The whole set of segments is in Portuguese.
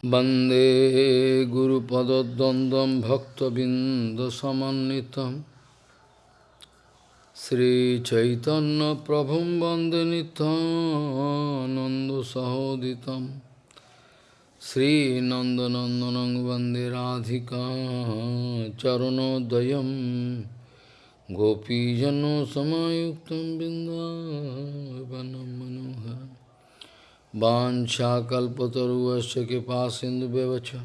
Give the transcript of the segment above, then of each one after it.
Bande Guru Padadandam Bhakta Bindasamanitam Sri Chaitanya Prabhum Bande Nanda Sahoditam Sri Nanda Nandanang Bande Radhika Charanodayam Gopijano Samayuktam Bindavanam Manohara Vanchakalpataruvasya Kipasindu Bevacha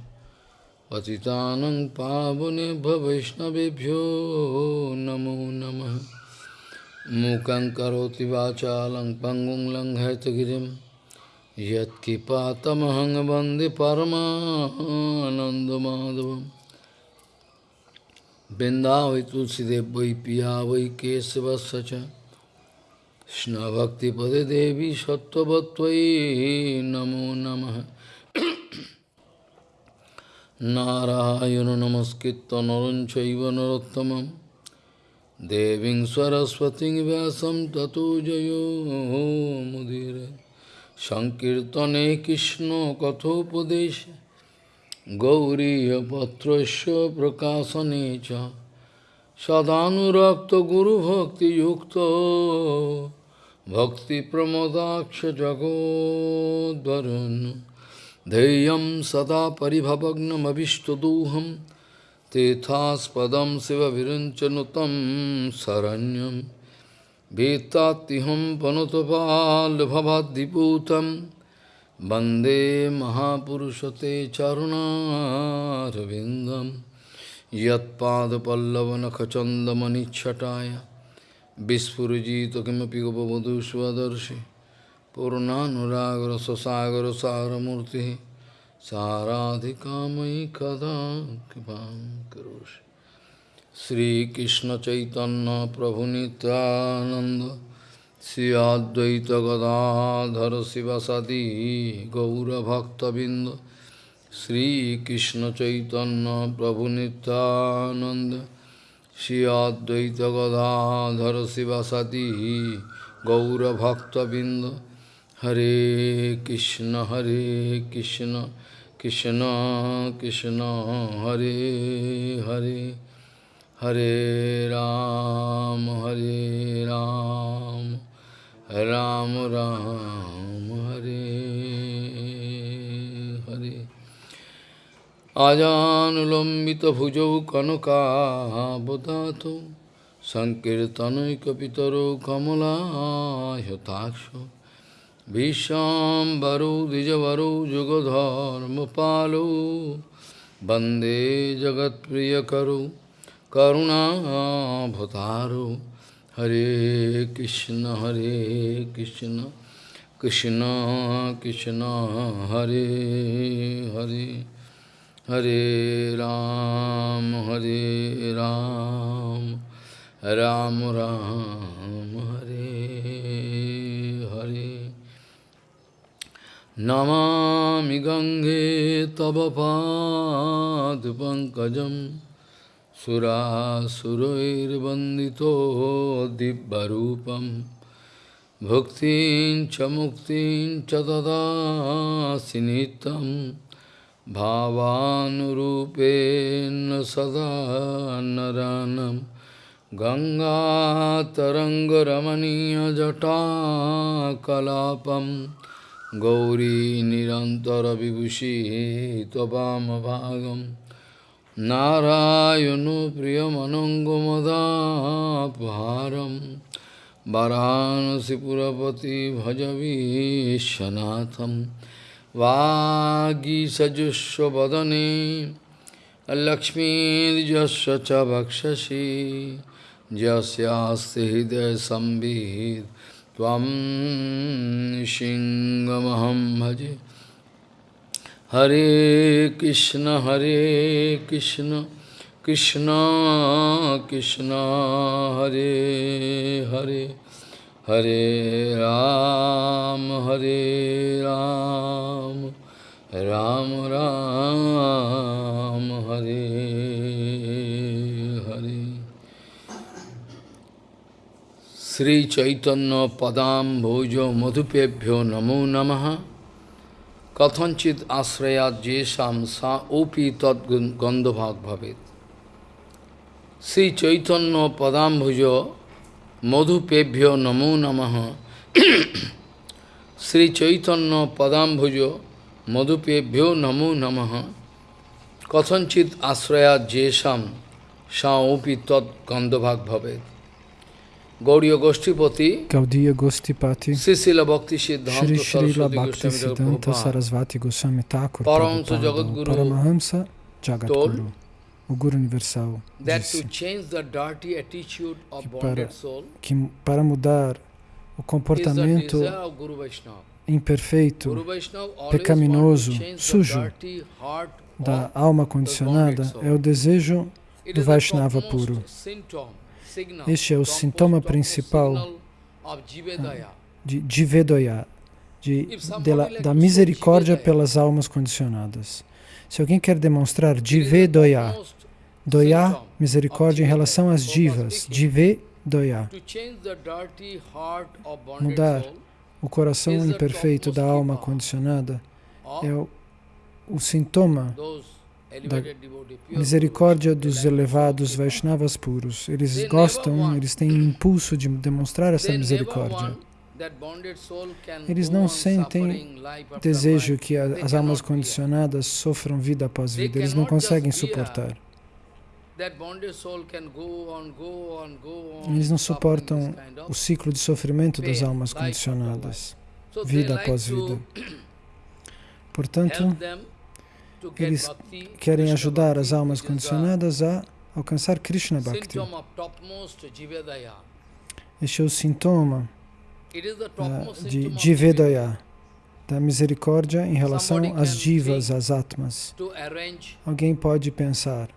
Patitanang Pavane Bhavishnavedhyo Namo Namaha Mukang Karoti Vachalang Pangung Lang Haitagirim Yat Kipatamahang Bandi Paramanandamadevam Binda Vitulsidev Vai Piya Vai Kesava Sacha কৃষ্ণভক্তিপদে দেবী সত্যবত্তয়ী নমো নম। নারায়ণ নমস্কৃত নরঞ্চৈব নরোত্তম দেবী সরস্বতী ব্যাসম ততো জয়োমুদির সংকীর্তনে কৃষ্ণ কথোপদেশ। গৌরীপত্র প্রকাশনে চ। সদানুরক্ত গুরুভক্তিযুক্ত जगोद्वरुन् धैर्यं सदा परिभवग्नमभिष्टदोहं तेथास्पदं शिवविरञ्चनुतं शरण्यं भीत्तात्तिहं पनुतपाल्भवाद्दिपूतं वन्दे महापुरुषते चरुणारविन्दं यत्पादपल्लवनखचन्दमनिच्छटाय Vispurjito kimapi gopavadhu svadarshi Purnanuragra sasagra saramurti Saradhikamai kada kipam Sri Krishna Chaitanya Prabhu Nityananda Sri Advaita Gadadhara Sivasadi Gaura Bhakta Binda Sri Krishna Chaitanya Prabhu Nityananda Shri Advaita Gadadhara Sivasati Gaura Bhakta Binda Hare Krishna Hare Krishna Krishna Krishna Hare Hare Hare Ram Hare Ram Ram Ram Hare আজানুলম্বিতভুজৌ কনকাবদাত সংকীর্তনৈকপিতরৌ কমলায়তাক্ষ ভীষ্মবরৌ দ্বিজবরৌ যুগধর্মপালৌ বন্দে জগৎপ্রিয়করৌ করুণাভতারৌ হরে কৃষ্ণ হরে কৃষ্ণ কৃষ্ণ কৃষ্ণ হরে Hare Hare Ram, Hare Ram, Ram Ram, Hare Hare. Namami Gange Tava Pad Pankajam Sura Surair Bandito Dibbarupam Bhaktin Chamuktin Chadada Sinitam bhavanurupen sada naranam Ganga Tarangaramaniya Jata Kalapam Gauri Nirantara Vibhushi Tvabama Bhagam Narayano Priyamanangamadapharam Varanasi Purapati Bhajavi Shanatham वागीसजुष्वदने लक्ष्मीर्जस्य च भक्षसि यस्यास्ति हृदयसंवित् त्वं सिंहमहं भजे। हरे कृष्ण हरे कृष्ण कृष्ण कृष्ण, हरे Hare. Hare Ram, Hare Ram, Ram Ram, Hare Hare. Sri Chaitanya Padam Bhojo Madhupebhyo Namo Namaha kathanchit ashrayat jesham sa opi tad gandhabhag bhavet. Sri Chaitanya Padambhujo Madhupebhyo Namo Namaha Sri Chaitanya Padambhujo Madhupebhyo Namo Namaha Kathanchit Ashrayat Jesham Sa Opi Tad Gandhabhag Bhavet. Gauriya Goshtipati, Gaudiya Gostipati, Sri Srila Bhakti Shri Siddhanta Srila Saraswati Bhakti Goswami Siddhanta Prabhupada Sarasvati Goswami Thakur Paramahamsa Prabhupada, Jagadguru Paramahamsa Jagadguru, told o Guru Universal, disse Que para- que para mudar o comportamento imperfeito pecaminoso, sujo da alma condicionada é o desejo do Vaishnava puro. Este é o sintoma principal signal of Jivedaya. de de, de da misericórdia pelas almas condicionadas. Se alguém quer demonstrar topmost Doya, symptom misericórdia em relação às divas, of bonded Mudar o coração imperfeito da alma condicionada, é o, o sintoma pure misericórdia dos elevados Vaishnavas puros. Eles gostam, eles têm impulso de demonstrar essa misericórdia. Eles não sentem Desejo que as almas condicionadas sofram vida após vida. Eles não conseguem suportar. Eles não suportam o ciclo de sofrimento das almas condicionadas, vida após vida. Portanto, eles querem ajudar as almas condicionadas a alcançar Krishna Bhakti. Este é o sintoma de symptom of Jivedaya, da misericórdia em relação às divas, às atmas. Alguém pode pensar,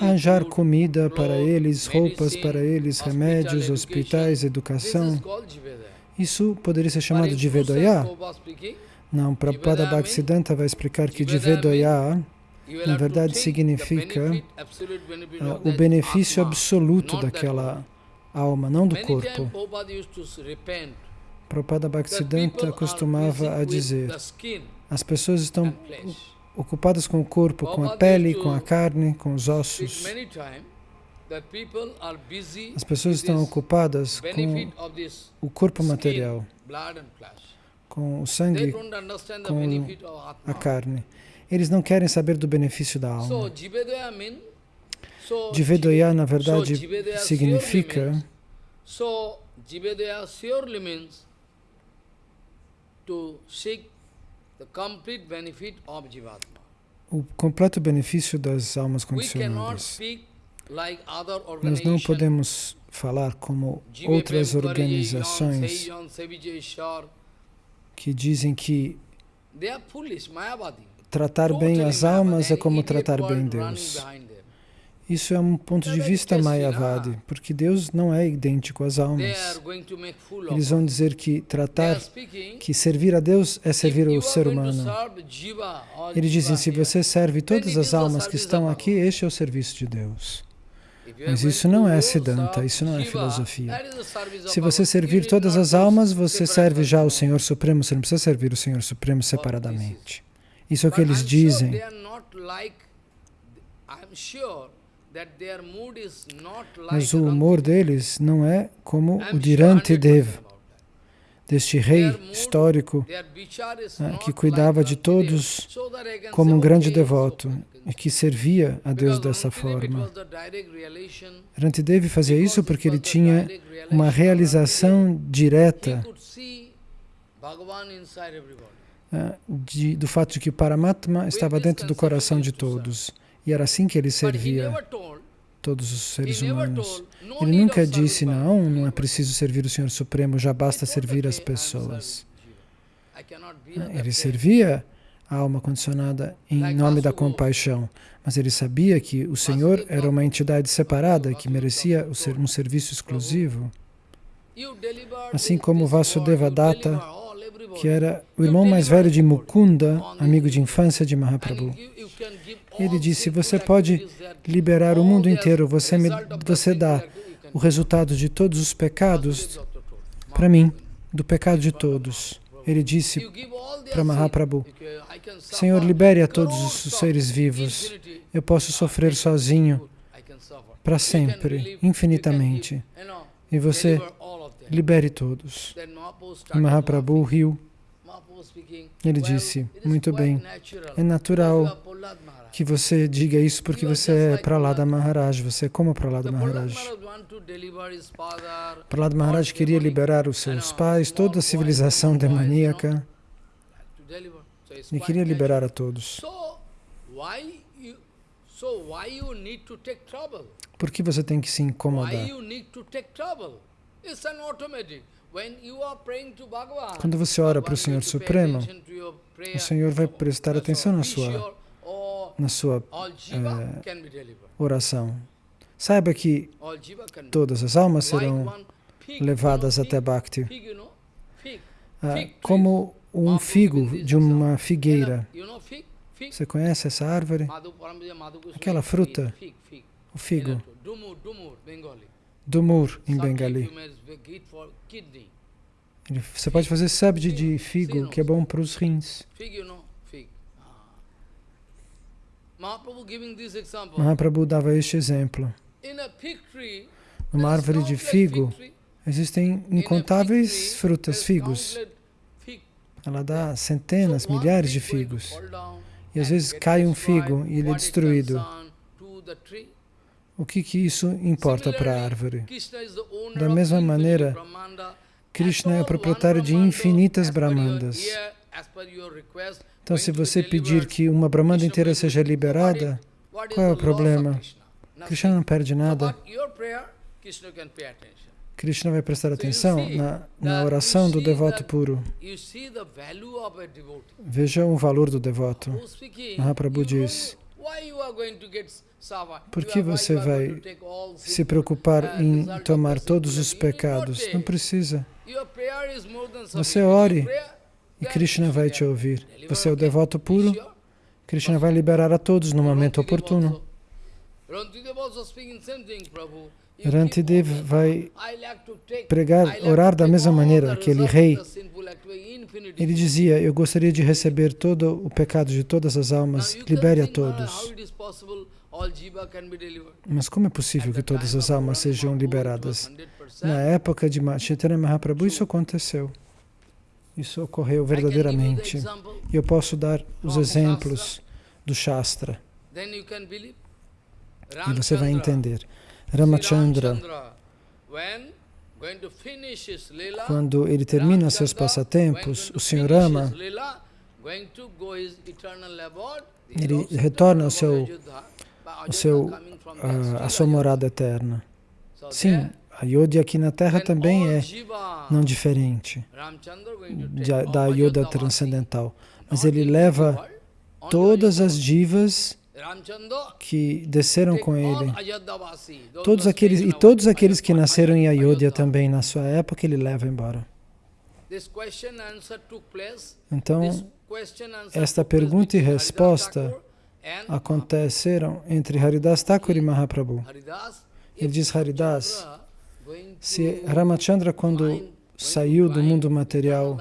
arranjar comida para eles, roupas para eles, remédios, hospitais, educação. Isso poderia ser chamado de speaking, Não, Prabhupada Bhaktisiddhanta vai explicar que de will Na verdade, significa, ah, of o benefício absoluto daquela alma, não do corpo. Prabhupada Bhaktisiddhanta costumava a dizer: as pessoas estão ocupadas com o corpo, com a pele, com a carne, com os ossos. As pessoas estão ocupadas com o corpo material, com o sangue, com a carne. Eles não querem saber do benefício da alma. Jivedaya na verdade, significa o completo benefício das almas condicionadas. Nós não podemos falar como outras organizações que dizem que tratar bem as almas é como tratar bem Deus. Isso é um ponto de vista Mayavadi, porque Deus não é idêntico às almas. Eles vão dizer que tratar, que servir a Deus é servir o ser humano. Eles dizem, Jiva se você serve todas as almas que estão aqui, este é o serviço de Deus. Mas isso não é Siddhanta, isso não é filosofia. Se você servir todas as almas, você serve já o. Senhor Supremo, você não precisa servir o Senhor Supremo separadamente. Isso é o que eles dizem. I'm sure Mas o humor deles não é como o de Rantidev, 100% about that. deste rei histórico not que cuidava de todos como um grande devoto e que servia a Deus dessa forma. Rantidev fazia isso porque ele tinha uma realização direta ah, de- do fato de que Paramatma estava dentro do coração de todos. E era assim que ele servia todos os seres humanos. Ele nunca disse, não, não é preciso servir o Senhor Supremo, já basta servir as "Okay, I'm pessoas. that Ele place." servia a alma condicionada em nome da compaixão, mas ele sabia que o Senhor era uma entidade separada que merecia um serviço exclusivo, assim como Vasudeva Datta, everybody. que era o irmão mais velho de Mukunda, amigo de infância de Mahaprabhu. Ele disse, você pode liberar o mundo inteiro, você, me, você dá o resultado de todos os pecados para mim. do pecado de todos. Ele disse para. Mahaprabhu, Senhor, libere a todos os seres vivos. Eu posso sofrer sozinho para sempre, infinitamente. E você libere todos. E Mahaprabhu riu. Ele "Well, disse, it is muito bem, é natural You are Prahlad Maharaj. Que você diga isso porque você é Pralada Maharaj, você é como Pralada Maharaj. Pralada Maharaj queria liberar os seus pais, toda a civilização demoníaca, e queria liberar a todos. Por que você tem que se incomodar? Quando você ora para o Senhor Supremo, o Senhor vai prestar atenção na sua, na sua delivered. oração. Saiba que todas as almas serão levadas até Bhakti. Ah, como um figo de uma figueira. Você conhece essa árvore? Aquela fruta. O figo, Dumur, dumur, em Bengali. Você pode fazer sabde de figo, que é bom para os rins. Fig, you know, fig. Ah. Mahaprabhu dava este exemplo. Numa árvore de figo, existem incontáveis frutas, figos. Ela dá centenas, milhares de figos. E às vezes cai um figo e ele é destruído. O que, que isso importa para a árvore? Da mesma maneira. Krishna é for proprietário de infinitas Brahmandas. Então, se você pedir que uma Brahmanda inteira seja liberada, qual é o problema? Krishna? Não perde nada. Krishna vai prestar atenção na, na oração do devoto puro. Veja o valor do devoto. Mahaprabhu diz? Por que você vai se preocupar em tomar todos os pecados. Não precisa. Você ore E Krishna vai te ouvir. Você é o devoto puro. Krishna vai liberar a todos no momento oportuno. Rantidev vai pregar, orar da mesma maneira, aquele rei. Ele dizia: Eu gostaria de receber todo o pecado de todas as almas. Libere a todos. Mas como é possível que todas as almas sejam liberadas? was 100%. Na época de Chaitanya Mahaprabhu, isso aconteceu. Isso ocorreu verdadeiramente. E eu posso dar os exemplos do Shastra. E você vai entender. Ramachandra, quando ele termina seus passatempos, o Senhor Rama, ele retorna ao seu- about Ayodhya, but o Ayodhya seu, ah, still sua morada eterna. Sim, a aqui na Terra também é não diferente da Ayodhya transcendental. Mas ele leva todas as divas que desceram com ele. Todos aqueles, e todos aqueles que nasceram em Ayodhya também na sua época, ele leva embora. Então, esta pergunta e resposta aconteceram entre Haridas Thakur e Mahaprabhu. Ele diz, Haridas, Se Ramachandra, quando saiu do mundo material,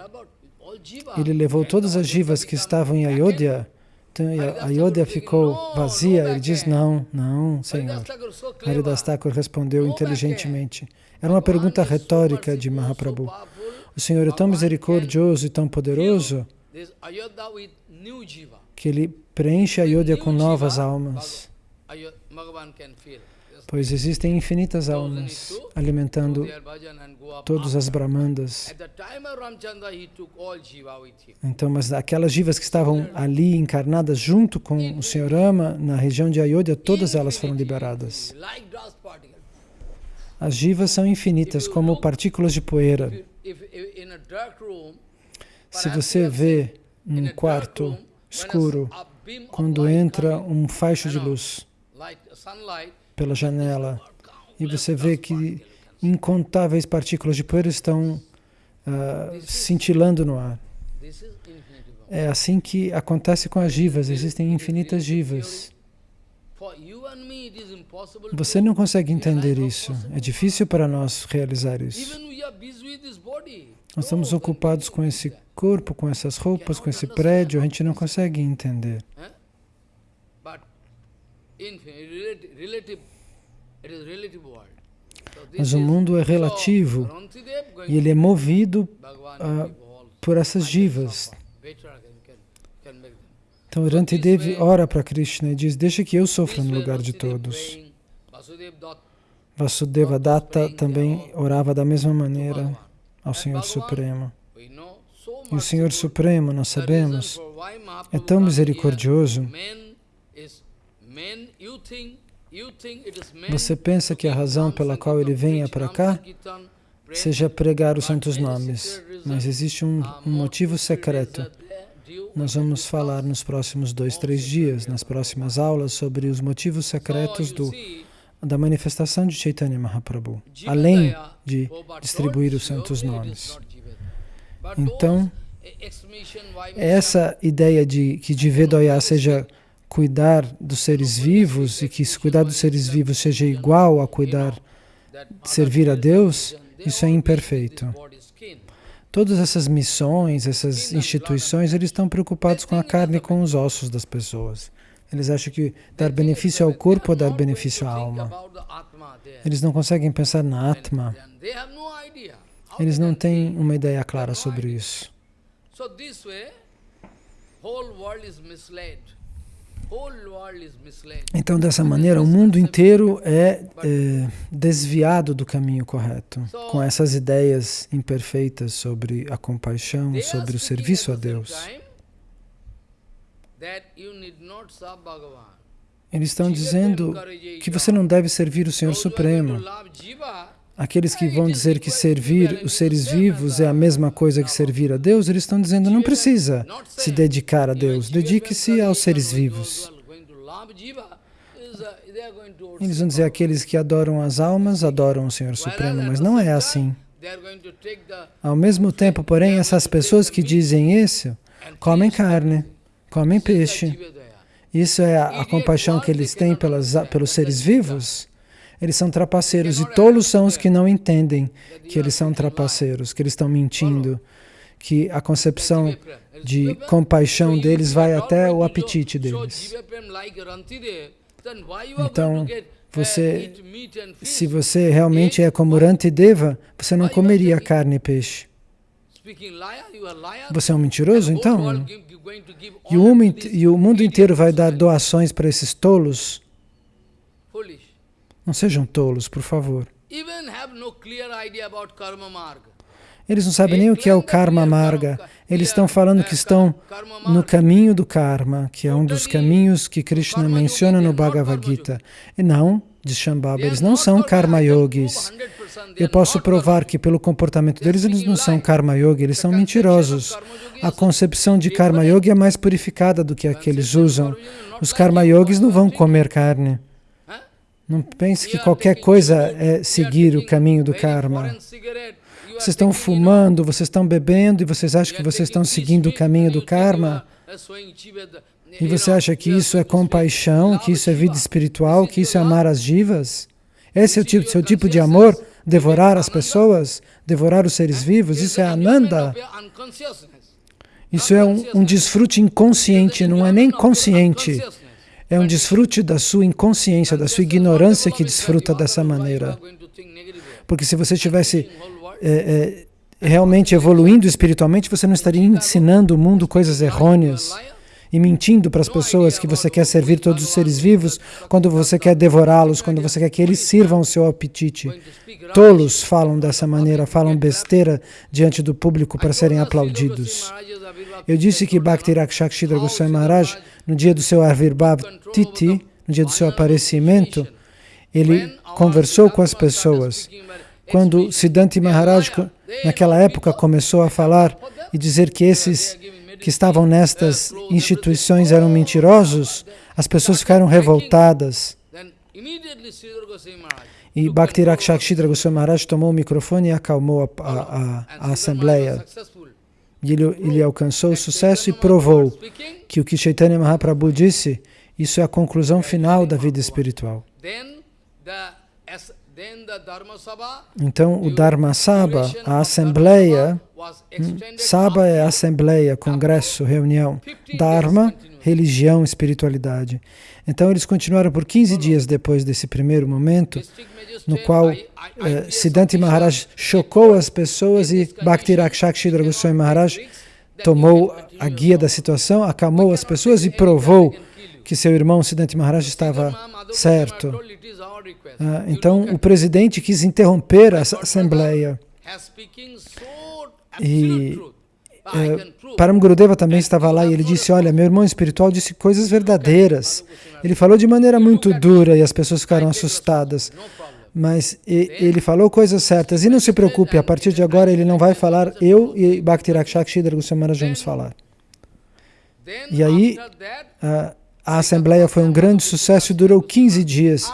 ele levou todas as jivas que estavam em. Ayodhya, então Ayodhya ficou vazia. Ele diz, não, não, Senhor. Haridas Thakur respondeu inteligentemente. Era uma pergunta retórica de Mahaprabhu. O Senhor é tão misericordioso e tão poderoso que ele preenche Ayodhya com novas almas, Pois existem infinitas almas alimentando todas as Brahmandas. Então, mas aquelas jivas que estavam ali encarnadas junto com o Senhor Rama, na região de Ayodhya, todas elas foram liberadas. As jivas são infinitas, como partículas de poeira. Se você vê dark quarto escuro, quando entra um faixo de luz pela janela e você vê que incontáveis partículas de poeira estão ah, cintilando no ar. É assim que acontece com as jivas, existem infinitas jivas. Você não consegue entender isso. É difícil para nós realizar isso. Nós estamos ocupados com esse corpo, com essas roupas, com esse prédio, a gente não consegue entender. Mas o mundo é relativo e ele é movido ah, por essas divas. Então Rantidev ora para Krishna e diz, deixa que eu sofra no lugar de todos. Vasudeva Datta, também orava da mesma maneira ao Senhor Supremo. E o Senhor Supremo, nós sabemos, é tão misericordioso. Você pensa que a razão pela qual ele venha para cá seja pregar os santos nomes, mas existe um, um motivo secret secreto. Nós vamos falar nos próximos dois, três dias, nas próximas aulas, sobre os motivos secretos do, da manifestação de Chaitanya Mahaprabhu, além de distribuir os santos nomes. Então, why essa ideia de que Divedoya seja cuidar dos seres vivos e que se cuidar dos seres vivos seja igual a cuidar, servir a Deus, isso é imperfeito. Todas essas missões, essas instituições, eles estão preocupados com a carne e com os ossos das pessoas. Eles acham que dar benefício ao corpo ou dar benefício à alma. Eles não conseguem pensar na Atma. Eles não têm uma ideia clara sobre isso. Então, dessa maneira, o mundo inteiro é, é desviado do caminho correto, com essas ideias imperfeitas sobre a compaixão, sobre o serviço a Deus. Eles estão dizendo que você não deve servir o Senhor Supremo. Aqueles que vão dizer que servir os seres vivos é a mesma coisa que servir a Deus, eles estão dizendo não precisa se dedicar a Deus, dedique-se aos seres vivos. Eles vão dizer aqueles que adoram as almas adoram o Senhor Supremo, mas não é assim. Ao mesmo tempo, porém, essas pessoas que dizem isso comem carne, comem peixe. Isso é a, a compaixão que eles têm pelas, pelos seres vivos. Eles são trapaceiros e tolos são os que não entendem que eles são trapaceiros, que eles estão mentindo, que a concepção de compaixão deles vai até o apetite deles. Então, você, se você realmente é como Rantideva, você não comeria carne e peixe. Você é um mentiroso, então? E o, mundo, inte- e o mundo inteiro vai dar doações para esses tolos? Não sejam tolos, por favor. Eles não sabem nem o que é o karma marga. Eles estão falando que estão no caminho do karma, que é um dos caminhos que Krishna menciona no Bhagavad Gita. E não, diz Shambhava, eles não são karma yogis. Eu posso provar que pelo comportamento deles eles não são karma yogi, eles são mentirosos. A concepção de karma yogi é mais purificada do que a que eles usam. Os karma yogis não vão comer carne. Não pense que qualquer coisa é seguir o caminho do karma. Vocês estão fumando, vocês estão bebendo e vocês acham que vocês estão seguindo o caminho do karma? E você acha que isso é compaixão, que isso é vida espiritual, que isso é amar as divas? Esse é o tipo, seu tipo de amor? Devorar as pessoas? Devorar os seres vivos? Isso é ananda? Isso é um, um desfrute inconsciente, não é nem consciente. É um desfrute da sua inconsciência, da sua ignorância que desfruta dessa maneira. Porque se você estivesse é, é, realmente evoluindo espiritualmente, você não estaria ensinando o mundo coisas errôneas e mentindo para as pessoas que você quer servir todos os seres vivos, quando você quer devorá-los, quando você quer que eles sirvam o seu apetite. Tolos falam dessa maneira, falam besteira diante do público para serem aplaudidos. Eu disse que Bhakti Rakshakshidra Goswami Maharaj, no dia do seu Avirbhav Titi, no dia do seu aparecimento, ele conversou com as pessoas. Quando Siddhanti Maharaj, naquela época, começou a falar e dizer que esses que estavam nestas instituições eram mentirosos, as pessoas ficaram revoltadas. E Bhakti Rakshakshidra Goswami Maharaj tomou o microfone e acalmou a, a, a, a assembleia. E ele, ele alcançou o sucesso e provou que o que Chaitanya Mahaprabhu disse, isso é a conclusão final da vida espiritual. Sabha, Então, o Dharma Sabha, a Assembleia, was hum, Sabha é Assembleia, Congresso, Reunião. Dharma, religião, espiritualidade. Então, eles continuaram por 15 dias depois desse primeiro momento, no qual eh, Siddhanta Maharaj chocou as pessoas e Bhakti Rakshakshidra Goswami Maharaj tomou a guia da situação, acalmou as pessoas e provou que seu irmão Siddhanta Maharaj estava certo. Ah, então, o presidente quis interromper essa assembleia. E, eh, Param Gurudeva também estava lá e ele disse, olha, meu irmão espiritual disse coisas verdadeiras. Ele falou de maneira muito dura e as pessoas ficaram assustadas. Mas e- ele falou coisas certas. E não se preocupe, a partir de agora ele não vai falar, eu e Bhakti Rakshakshidra Goswami Maharaj vamos falar. E aí, a, a assembleia foi um grande sucesso e durou 15 dias.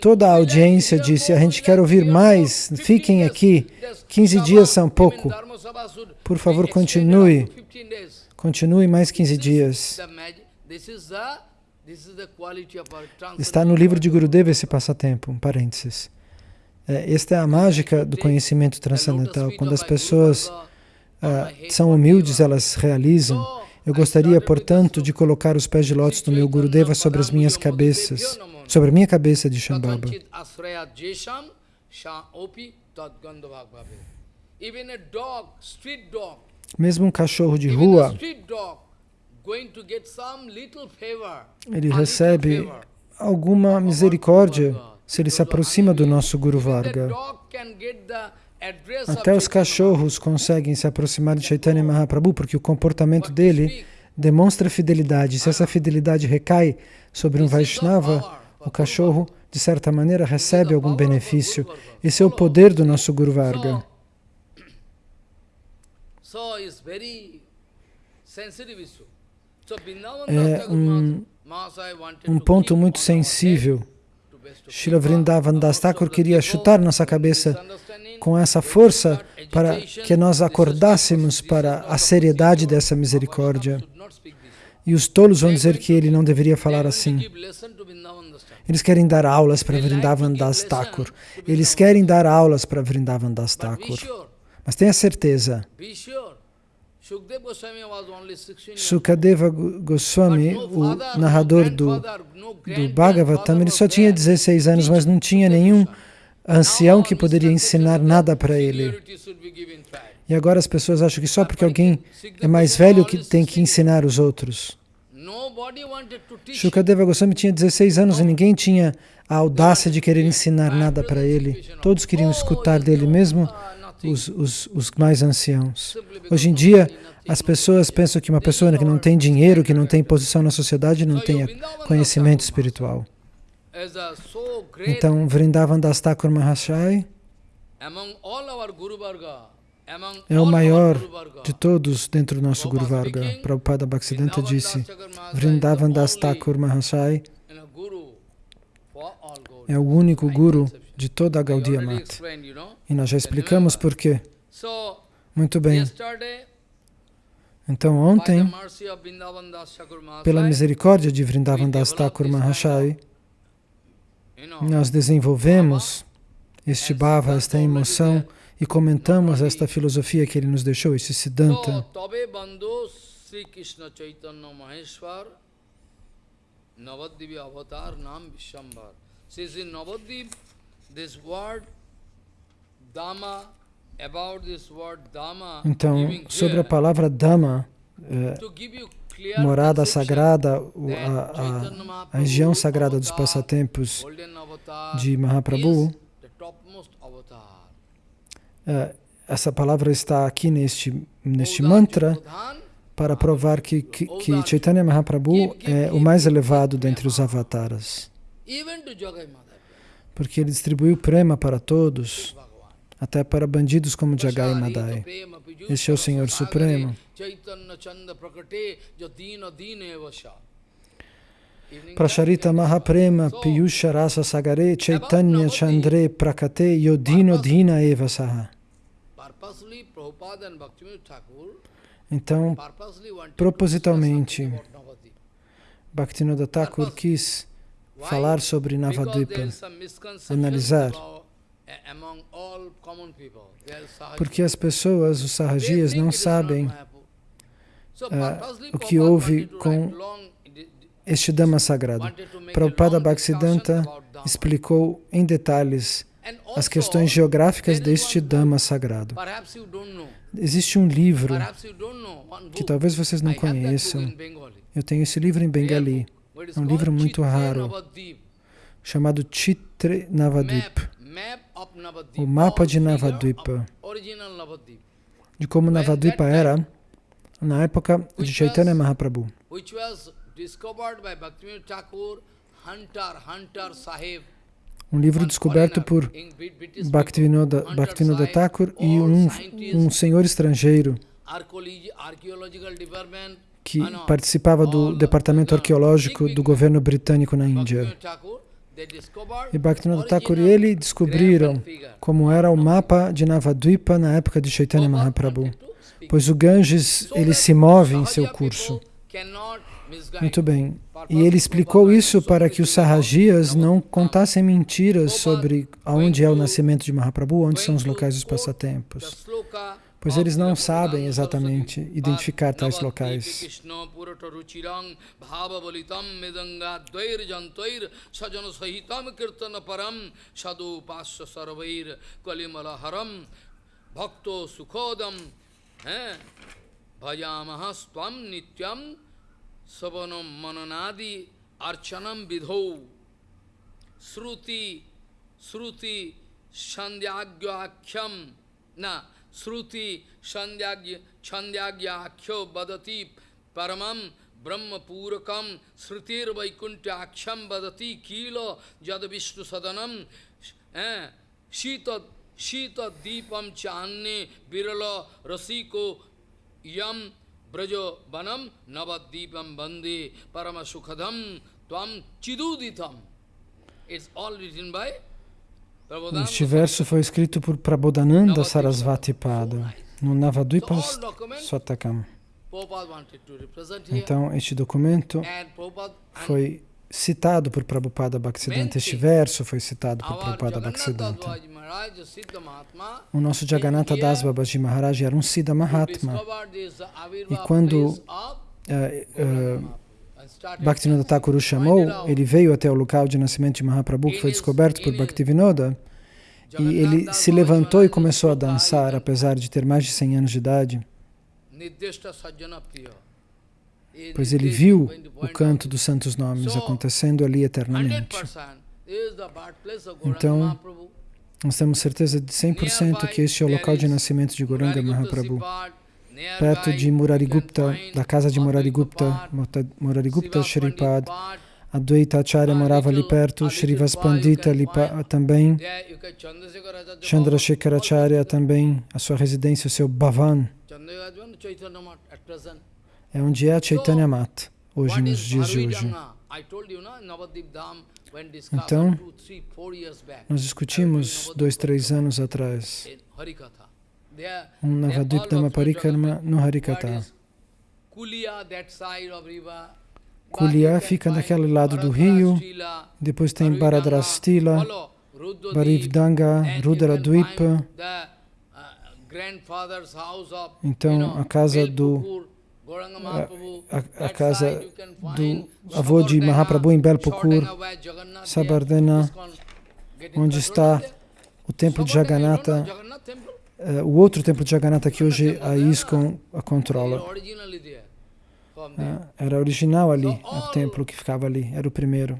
Toda a audiência disse, a gente quer ouvir mais, fiquem aqui, 15 dias são pouco. Por favor, continue. Continue mais 15 dias. Está no livro de Gurudeva esse passatempo, um parênteses. É, esta é a mágica do conhecimento transcendental. Quando as pessoas ah, são humildes, elas realizam. Eu gostaria, portanto, de colocar os pés de lótus do meu Gurudeva sobre as minhas cabeças, sobre a minha cabeça de Shambhava. Mesmo um cachorro de rua, ele recebe alguma misericórdia se ele se aproxima do nosso Guru Varga. Até os cachorros conseguem se aproximar de Chaitanya Mahaprabhu porque o comportamento dele demonstra fidelidade. Se essa fidelidade recai sobre um Vaishnava, o cachorro, de certa maneira, recebe algum benefício. Esse é o poder do nosso Guru Varga. É um- Um to ponto muito sensível. Srila Vrindavan Das Thakur queria chutar nossa cabeça com essa força para que nós acordássemos para a seriedade dessa misericórdia. E os tolos vão dizer que ele não deveria falar assim. Eles querem dar aulas para Vrindavan Das Thakur. Eles querem dar aulas para Vrindavan Das Thakur. Mas tenha certeza, Sukadeva Go- Goswami, o narrador do, do Bhagavatam, ele só tinha there. 16 anos, mas não tinha nenhum ancião que poderia ensinar nada para ele. E agora as pessoas acham que só porque alguém é mais velho que tem que ensinar os outros. Shukadeva Goswami tinha 16 anos e ninguém tinha a audácia de querer ensinar nada para ele. Todos queriam escutar dele, mesmo nothing. Os, os, os mais anciãos. Hoje em dia, as pessoas pensam que uma pessoa que não tem dinheiro, que não tem posição na sociedade, não tenha conhecimento espiritual. Então, Vrindavan Das Thakur Mahashai é o maior de todos dentro do nosso Guru Varga. Prabhupada Bhaktisiddhanta disse, Vrindavan Das Thakur Mahashai é o único guru de toda a Gaudiya Mata. E nós já explicamos por quê. Muito bem. Então, ontem, pela misericórdia de Vrindavan Das Thakur Mahashai, nós desenvolvemos este bhava, esta emoção, e comentamos esta filosofia que ele nos deixou, esse Siddhanta. Avatar Nam Vishambhar. Says in Navadvip, Então, sobre a palavra Dhamma, eh, morada sagrada, a, a, região sagrada dos passatempos de Mahaprabhu, eh, essa palavra está aqui neste, neste mantra para provar que, que, que Chaitanya Mahaprabhu é o mais elevado dentre os avataras, even to Jagai Madhava, porque ele distribuiu prema para todos, até para bandidos como Jagai Madai. Este é o Senhor Supremo. Prasharita Mahaprema Piyusha Rasa Sagare Chaitanya Chandre Prakate Yodino Dina Eva Saha. Então, propositalmente. Bhaktivinoda Thakur quis falar sobre Navadvipa. analisar. uh, Sahaja. Porque as pessoas, os sarrajias, não sabem purposely o que houve com este Dhamma sagrado. Prabhupada Bhaktisiddhanta explicou em detalhes as questões geográficas deste Dhamma sagrado. Existe um livro que talvez vocês não conheçam. Eu tenho esse livro em Bengali, É um livro muito raro. Chamado Chitre Navadvip. o mapa de Navadvipa, de como Navadvipa era na época de Chaitanya Mahaprabhu. Um livro descoberto por Bhaktivinoda. Bhaktivinoda Thakur e um, um senhor estrangeiro que ah, participava do departamento arqueológico do governo britânico na Índia. E Bhaktivinoda Thakur e ele descobriram como era o mapa de Navadvipa na época de Chaitanya Mahaprabhu, pois o Ganges ele se move em seu curso. Muito bem. E ele explicou isso para que os sarrajias não contassem mentiras sobre aonde é o nascimento de Mahaprabhu, onde são os locais dos passatempos, pois eles não sabem exatamente identificar tais locais. Bhakto sukhodam bhajamaha stvam na শ্রুতি সন্ধ্যাজ্ঞ ছন্দ্যাজ্ঞাখ্য বদতি পরমম ব্রহ্মপূরকম শ্রুতির বৈকুণ্ঠ আক্ষম বদতি কিল যদ বিষ্ণু সদনম। হ্যাঁ শীত শীতদ্দীপম চান্নে বিরল রসিকো ইয়ম ব্রজ বনম নবদ্বীপম বন্দে পরম সুখদম তম চিদুদিতম। It's all written by Este verso foi escrito por Prabodhananda Sarasvati Pada, no represent here. Então, este documento foi citado por Prabhupada Bhaktisiddhanta. Este verso foi citado por Prabhupada Bhaktisiddhanta. O nosso Jagannatha Das Babaji Maharaj era um Siddha Mahatma. E quando place of Bhaktivinoda Thakur o chamou, ele veio até o local de nascimento de Mahaprabhu, que foi descoberto por Bhaktivinoda, e ele se levantou e começou a dançar, apesar de ter mais de 100 anos de idade, pois ele viu o canto dos santos nomes acontecendo ali eternamente. 100% is the birthplace of Gauranga Então. Nós temos certeza de 100% que este é o local de nascimento de Goranga Mahaprabhu. Perto de Murarigupta, da casa de Murarigupta, Murarigupta Shripad, Advaita Acharya morava ali perto, Shrivas Pandita ali também, Chandrasekhar Acharya também, a sua residência, o seu Bhavan, é onde é a Chaitanya Mat, hoje, nos dias de hoje. Então, Nós discutimos dois, três anos atrás um Navadvip Dhamma Parikrama no Harikata. Kulia fica daquele lado do rio, depois tem Baradrastila, Barivdanga, Rudaradvipa, então a casa do a, a, a casa do avô de Mahaprabhu em Belpukur, Sabardena, onde está o templo de Jagannatha, uh, o outro templo de Jagannatha que hoje a ISKCON a controla. Uh, era original ali, o templo que ficava ali, era o primeiro.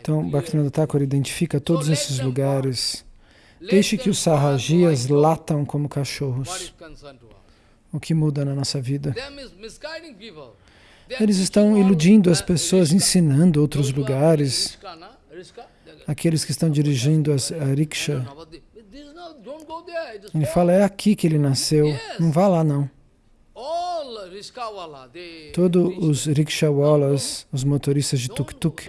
Então, Bhaktivinoda Thakur identifica todos esses lugares. Deixe que os sarrajias latam como cachorros. O que muda na nossa vida? Eles estão iludindo as pessoas, ensinando outros lugares. Aqueles que estão dirigindo as, a rickshaw. Ele fala, é aqui que ele nasceu. Não vá lá, não. Todos os rickshawalas, os motoristas de tuk-tuk,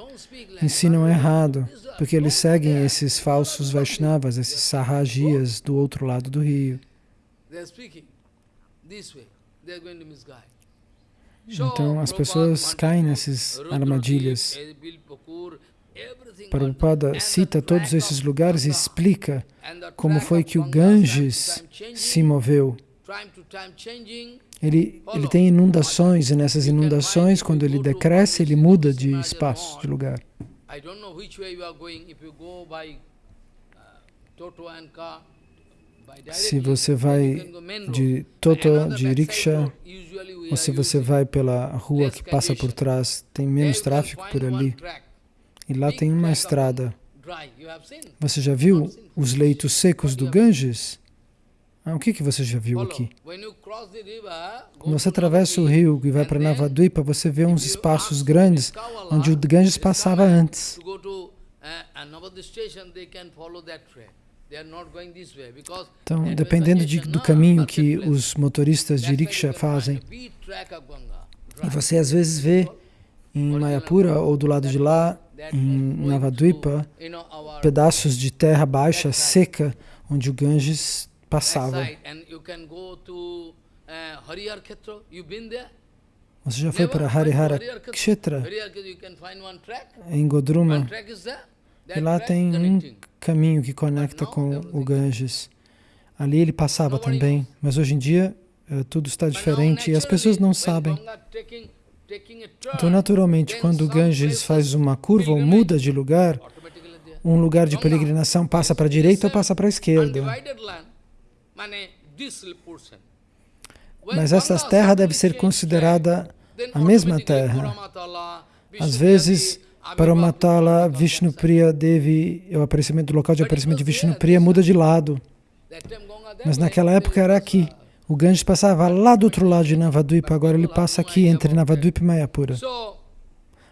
ensinam errado, porque eles seguem esses falsos Vaishnavas, esses sarrajias do outro lado do rio. Então as pessoas caem nessas armadilhas. Prabhupada cita todos esses lugares e explica como foi que o Ganges se moveu. Ele, ele tem inundações e nessas inundações, quando ele decresce, ele muda de espaço, de lugar. Se você vai de Toto, de rickshaw, ou se você vai pela rua que passa por trás, tem menos tráfego por ali. E lá tem uma estrada. Você já viu os leitos secos do Ganges? Ah, o que, que você já viu aqui? Quando você atravessa o rio e vai para Navadvipa, você vê uns espaços grandes onde o Ganges passava antes. Então, dependendo de, do caminho que os motoristas de rickshaw fazem, você às vezes vê em Mayapura ou do lado de lá, em Navadvipa, pedaços de terra baixa, seca, onde o Ganges passava. Você já foi para Harihara Kshetra, em Godruma, e lá tem um caminho que conecta com o Ganges. Ali ele passava também, mas hoje em dia uh, tudo está diferente e as pessoas não sabem. Então, naturalmente, quando o Ganges faz uma curva ou muda de lugar, um lugar de peregrinação passa para a direita ou passa para a esquerda. Mas essa terra deve ser considerada a mesma terra. Às vezes, para o Matala, Vishnupriya Devi, o aparecimento, o local de aparecimento de Vishnupriya muda de lado. Mas naquela época era aqui. O Ganges passava lá do outro lado de Navadvipa, agora ele passa aqui entre Navadvipa e Mayapura.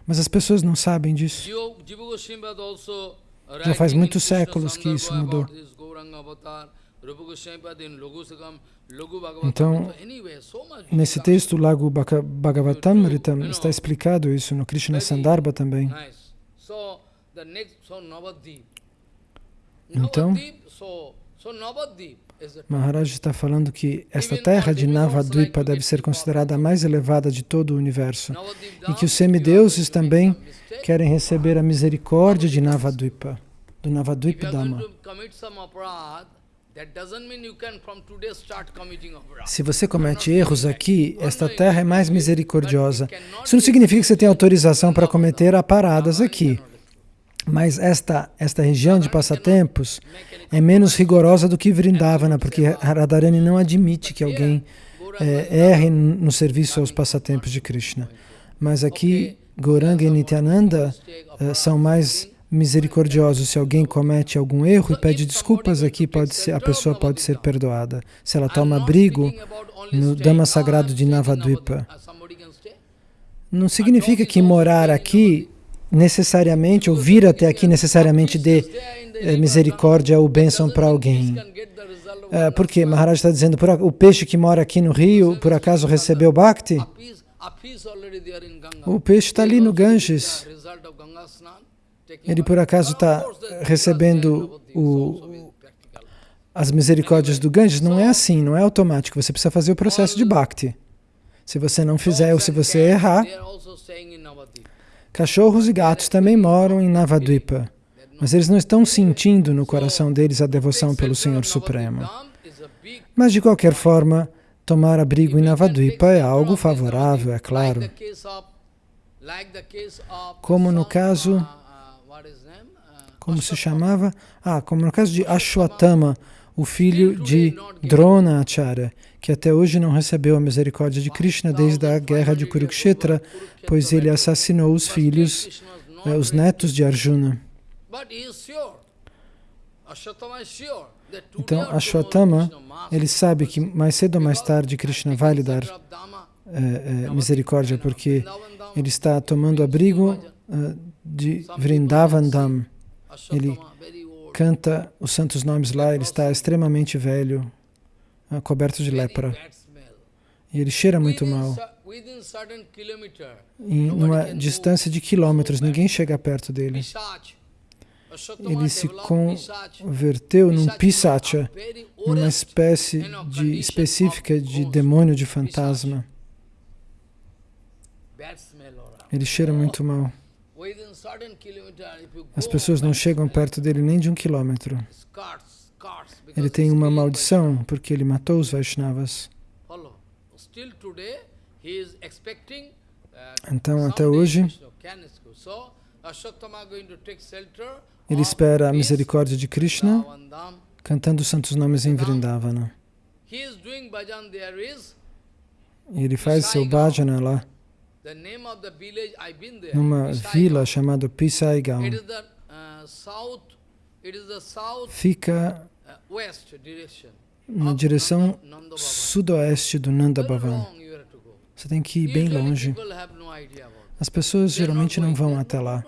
Mas as pessoas não sabem disso. Já faz muitos séculos que isso mudou. Então, nesse texto, Lago Bhagavatamritam, está explicado isso no Krishna Sandarbha também. Então, Maharaj está falando que esta terra de Navadvipa deve ser considerada a mais elevada de todo o universo e que os semideuses também querem receber a misericórdia de Navadvipa, do Navadvipa Dhamma. Se você comete erros aqui, esta terra é mais misericordiosa. Isso não significa que você tem autorização para cometer aparadas aqui. Mas esta, esta região de passatempos é menos rigorosa do que Vrindavana, porque Radharani não admite que alguém é, erre no serviço aos passatempos de Krishna. Mas aqui, Gauranga e Nityananda uh, são mais misericordioso. Se alguém comete algum erro e pede desculpas aqui, pode ser, a pessoa pode ser perdoada. Se ela toma abrigo no Dhamma Sagrado de Navadvipa, não significa que morar aqui necessariamente, ou vir até aqui necessariamente dê é, misericórdia ou bênção para alguém. É, porque Maharaj está dizendo, por, o peixe que mora aqui no rio, por acaso recebeu Bhakti? O peixe está ali no Ganges ele por acaso está recebendo o, as misericórdias do Ganges? Não é assim, não é automático. Você precisa fazer o processo de Bhakti. Se você não fizer ou se você errar, cachorros e gatos também moram em Navadvipa, mas eles não estão sentindo no coração deles a devoção pelo Senhor Supremo. Mas, de qualquer forma, tomar abrigo em Navadvipa é algo favorável, é claro. Como no caso como se chamava? Ah, como no caso de Ashwatthama, o filho de Drona Acharya, que até hoje não recebeu a misericórdia de Krishna desde a guerra de Kurukshetra, pois ele assassinou os filhos, eh, os netos de Arjuna. Então, Ashwatthama, ele sabe que mais cedo ou mais tarde Krishna vai lhe dar eh, eh, misericórdia, porque ele está tomando abrigo de Vrindavan Dham. Ele canta os santos nomes lá, ele está extremamente velho, ah, coberto de lepra. E ele cheira muito mal. Em uma distância de quilômetros, ninguém chega perto dele. Ele se converteu num pisacha, numa espécie de, específica de demônio de fantasma. Ele cheira muito mal. As pessoas não chegam perto dele nem de um quilômetro. Ele tem uma maldição porque ele matou os Vaishnavas. Uh, Então, até hoje, ele espera a misericórdia de Krishna cantando os santos nomes em Vrindavana. Ele faz seu bhajana lá, numa vila chamada Pisaigaon. It is the uh, south. It is the south Fica uh, na direção sudoeste do Nanda Very Bhavan. long you have to go. Você tem que ir bem longe. As pessoas geralmente não vão até lá.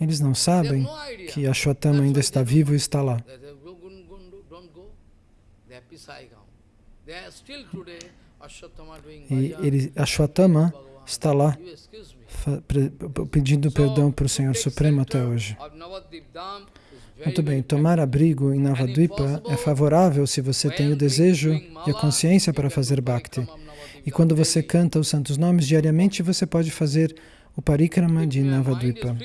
Eles não sabem que Ashwatthama ainda está vivo e está lá. They say, "Go, go, go, go, don't go. They are Pisaigaon. They are still today Ashwatthama doing E ele, Ashwatthama Bhagavan. está lá pedindo perdão para o Senhor Supremo até hoje. Muito bem, tomar abrigo em Navadvipa é favorável se você tem o desejo e a consciência para fazer bhakti. E quando você canta os santos nomes diariamente, você pode fazer o parikrama de Navadvipa.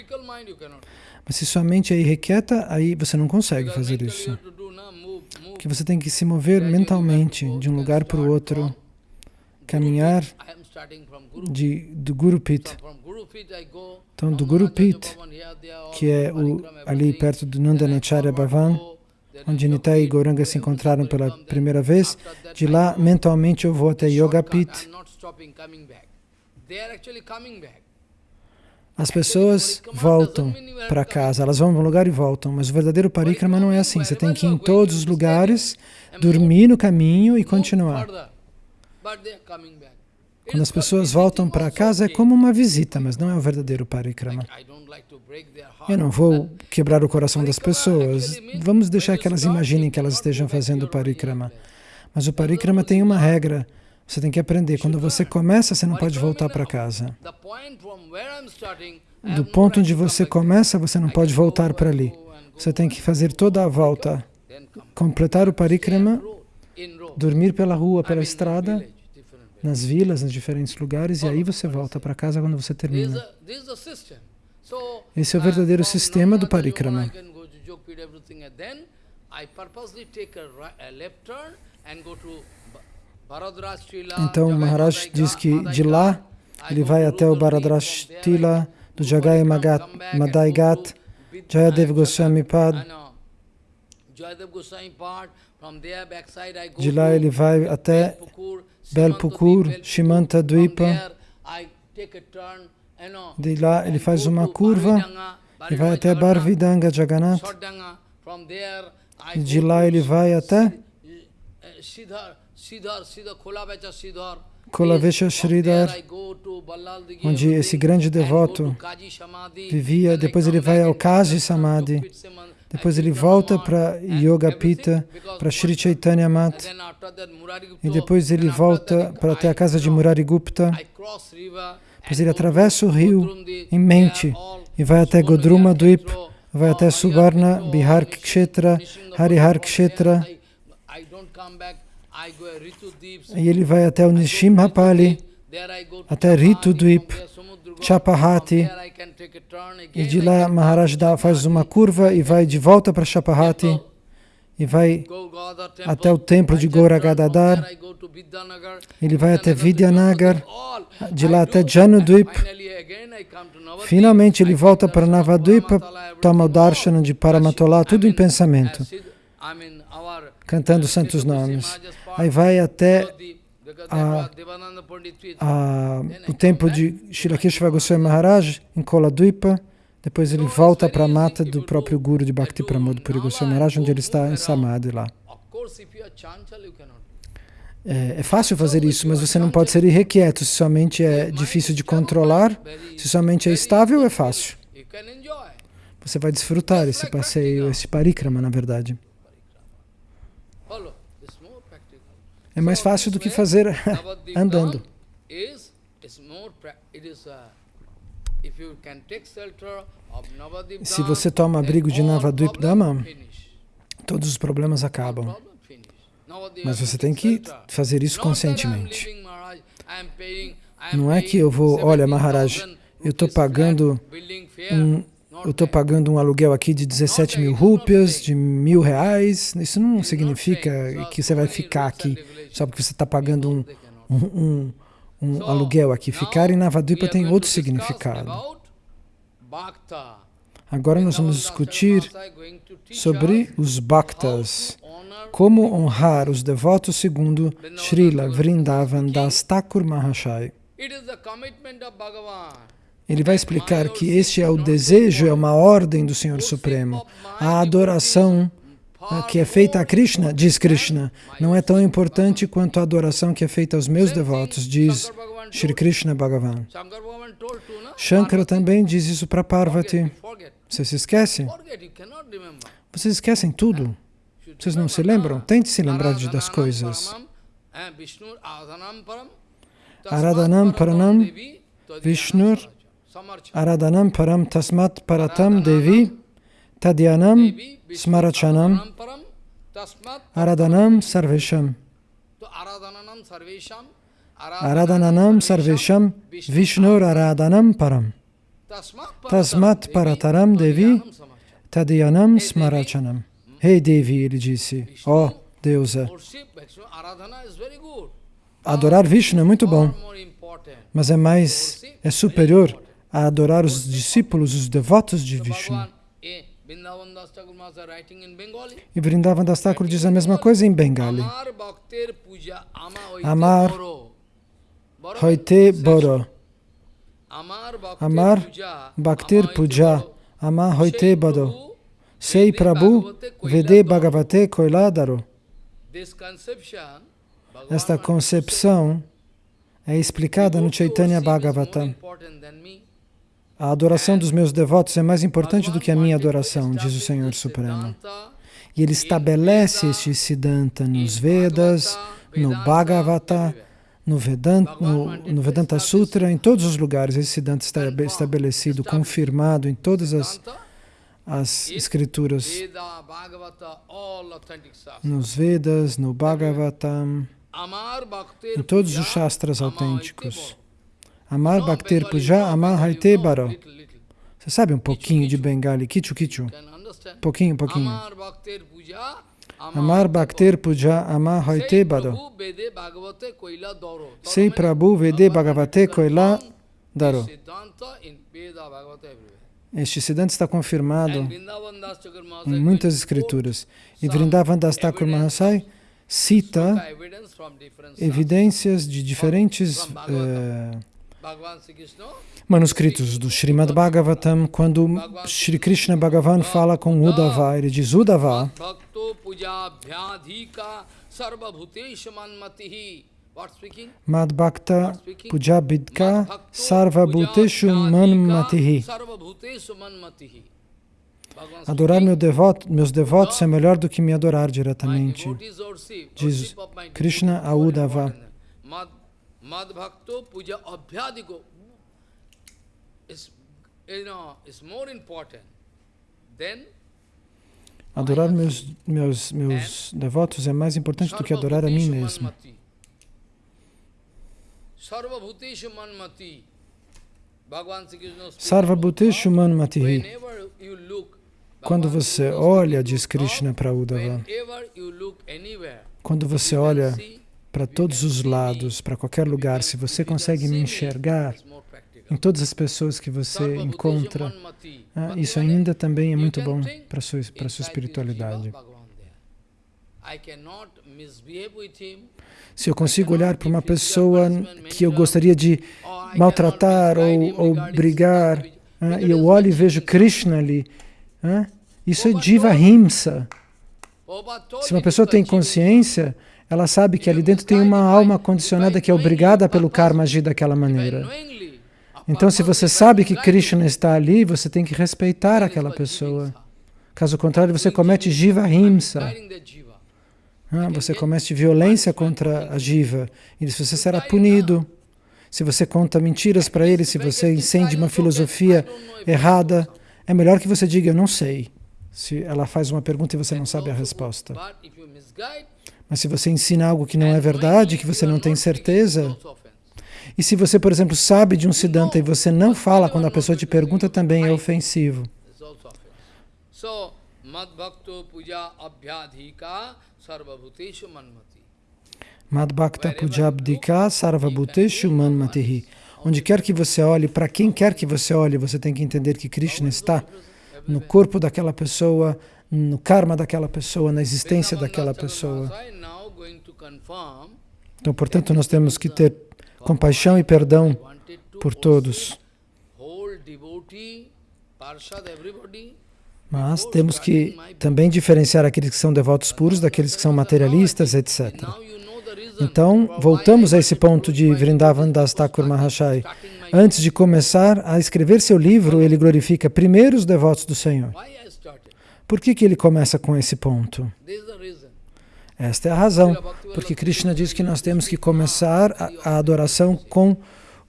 Mas se sua mente é irrequieta, aí você não consegue fazer isso. Que você tem que se mover mentalmente de um lugar para o outro, caminhar de, do Guru Pit. Então, do Guru Pit, que é o, ali perto do Nandanacharya Bhavan, onde Nitai e Gauranga se encontraram pela primeira vez, de lá, mentalmente, eu vou até Yoga Pit. As pessoas voltam para casa, elas vão para um lugar e voltam, mas o verdadeiro parikrama não é assim. Você tem que ir em todos os lugares, dormir no caminho e continuar. Quando as pessoas voltam para casa é como uma visita, mas não é o verdadeiro parikrama. Eu não vou quebrar o coração das pessoas. Vamos deixar que elas imaginem que elas estejam fazendo o parikrama. Mas o parikrama tem uma regra. Você tem que aprender. Quando você começa, você não pode voltar para casa. Do ponto onde você começa, você não pode voltar para ali. Você tem que fazer toda a volta, completar o parikrama, dormir pela rua, pela estrada, nas vilas, nos diferentes lugares, e aí você volta para casa quando você termina. Esse é o verdadeiro sistema do parikrama. Então, Maharaj diz que de lá ele vai até o Bharadrashtila do Jagai Magat, Madai Gat, Jayadev Goswami Pad. De lá ele vai até Belpukur, Shimanta Dwipa. De lá ele faz uma curva e vai até Barvidanga Jagannath. E de lá ele vai até Kolavecha Sridhar, onde esse grande devoto vivia. Depois ele vai ao Kaji Samadhi. Depois ele volta para Yoga Pita, para Sri Chaitanya Mat. E depois ele volta para até a casa de Murari Gupta. Depois ele atravessa o rio em mente e vai até Godruma Dvip, vai até Subarna, Bihar Kshetra, Harihar Kshetra. E ele vai até o Nishimhapali, até Ritu Dvip, Chapahati. E de lá Maharaj faz uma curva e vai de volta para Chapahati. E vai até o templo de Gauragadadar. Ele vai até Vidyanagar. De lá até Janudvip. Finalmente ele volta para Navadvipa, toma o darshan de Paramatolá, tudo em pensamento, cantando santos nomes. Aí vai até a, a, o templo de Shilakeshva Goswami Maharaj, em Koladvipa. Depois ele volta para a mata do próprio Guru de Bhakti Pramod Puri Goswami Maharaj, onde ele está em Samadhi lá. É, é, fácil fazer isso, mas você não pode ser irrequieto. Se sua mente é difícil de controlar, se sua mente é estável, é fácil. Você vai desfrutar esse passeio, esse parikrama, na verdade. É mais fácil do que fazer andando. Se você toma abrigo de Navadvip Dhamma, todos os problemas acabam. Mas você tem que fazer isso conscientemente. Não é que eu vou, olha Maharaj, eu estou pagando um, eu estou pagando um aluguel aqui de 17 mil rúpias, de mil reais. Isso não significa que você vai ficar aqui só porque você está pagando um, um, um, um aluguel aqui. Ficar em Navadvipa tem outro significado. Agora nós vamos discutir sobre os bhaktas, como honrar os devotos segundo Srila Vrindavan Das Thakur Mahashaya. Ele vai explicar que este é o desejo, é uma ordem do Senhor Supremo. A adoração que é feita a Krishna, diz Krishna, não é tão importante quanto a adoração que é feita aos meus devotos, diz Shri Krishna Bhagavan. Shankara também diz isso para Parvati. Você se esquece? Vocês esquecem tudo. Vocês não se lembram? Tente se lembrar das coisas. Aradhanam Paranam Vishnur Aradhanam Param Tasmat Paratam Devi Tadyanam Smarachanam Aradhanam Sarvesham. Aradhananam Sarvesham Vishnur Aradhanam Param. Tasmat Parataram Devi Tadyanam Smarachanam Rei hey Devi, ele disse, ó oh, deusa, adorar Vishnu é muito bom, mas é mais, é superior a adorar os discípulos, os devotos de Vishnu. E Vrindavan Das Thakur diz a mesma coisa em Bengali. Amar Hoite Boro. Amar Bhaktir Puja. Amar Hoite Boro. Sei Prabhu Vede Bhagavate Koiladaro. Esta concepção é explicada no Chaitanya Bhagavatam. A adoração dos meus devotos é mais importante do que a minha adoração, diz o Senhor Supremo. E ele estabelece este Siddhanta nos Vedas, no Bhagavata, no Vedanta, no, no Vedanta Sutra, em todos os lugares. Esse Siddhanta está estabelecido, confirmado em todas as, as escrituras. Nos Vedas, no Bhagavatam, em todos os Shastras autênticos. Amar Bhaktir Puja Amar Haite Baro. Você sabe um pouquinho de Bengali, Kichu Kichu? Pouquinho, pouquinho. Amar Bhaktir Puja Amar Haite Baro. Sei Prabhu Vede Bhagavate Koila Daro. Este Siddhanta está confirmado em muitas escrituras. E Vrindavan Das Thakur Mahasai cita evidências de diferentes manuscritos do Srimad Bhagavatam, quando Sri Krishna Bhagavan fala com Uddhava, ele diz Uddhava, Mad Bhakta Pujabidka Sarva Bhuteshu Manmatihi. Adorar meu devoto, meus devotos é melhor do que me adorar diretamente. Diz Krishna a Uddhava. Madbhakto puja abhyadiko is, you know, is more important than Adorar meus, meus, meus devotos é mais importante do que adorar a mim mesmo. Sarva Bhuteshu Manmatihi. Quando você olha, diz Krishna para Uddhava, quando você olha para todos os lados, para qualquer lugar, se você consegue me enxergar em todas as pessoas que você encontra, ah, isso ainda também é muito bom para a sua, para a sua espiritualidade. Se eu consigo olhar para uma pessoa que eu gostaria de maltratar ou, ou brigar, ah, e eu olho e vejo Krishna ali, ah, isso é Jiva Himsa. Se uma pessoa tem consciência, ela sabe que ali dentro tem uma alma condicionada que é obrigada pelo karma agir daquela maneira. Então, se você sabe que Krishna está ali, você tem que respeitar aquela pessoa. Caso contrário, você comete jiva himsa. Ah, você comete violência contra a jiva. E você será punido. Se você conta mentiras para ele, se você incende uma filosofia errada, é melhor que você diga, eu não sei. Se ela faz uma pergunta e você não sabe a resposta. Mas se você ensina algo que não é verdade, que você não tem certeza, E se você, por exemplo, sabe de um Siddhanta e você não fala quando a pessoa te pergunta, também é ofensivo. Madbhakta Pujabdika Sarvabhuteshu Manmatihi. Onde quer que você olhe, para quem quer que você olhe, você tem que entender que Krishna está no corpo daquela pessoa, no karma daquela pessoa, na existência daquela pessoa. Então, portanto, nós temos que ter compaixão e perdão por todos. Mas temos que também diferenciar aqueles que são devotos puros daqueles que são materialistas, etc. Então, voltamos a esse ponto de Vrindavan Das Thakur Mahashai. Antes de começar a escrever seu livro, ele glorifica primeiro os devotos do Senhor. Por que, que ele começa com esse ponto? Esta é a razão. Porque Krishna diz que nós temos que começar a, a adoração com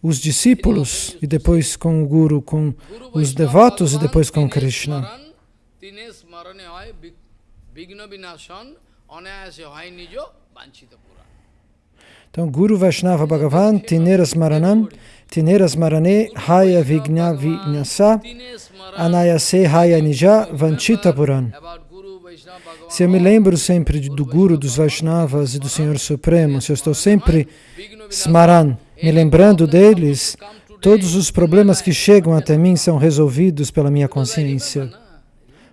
os discípulos, e depois com o Guru, com os devotos e depois com Krishna. Então, Guru Vaishnava Bhagavan, Tineras Maranam, Tineras Marane, Haya Vigna Vinyasa, Anayase Haya Nija, Vanchita Puran. Se eu me lembro sempre do Guru, dos Vaishnavas e do Senhor Supremo, se eu estou sempre Smaran, me lembrando deles, todos os problemas que chegam até mim são resolvidos pela minha consciência.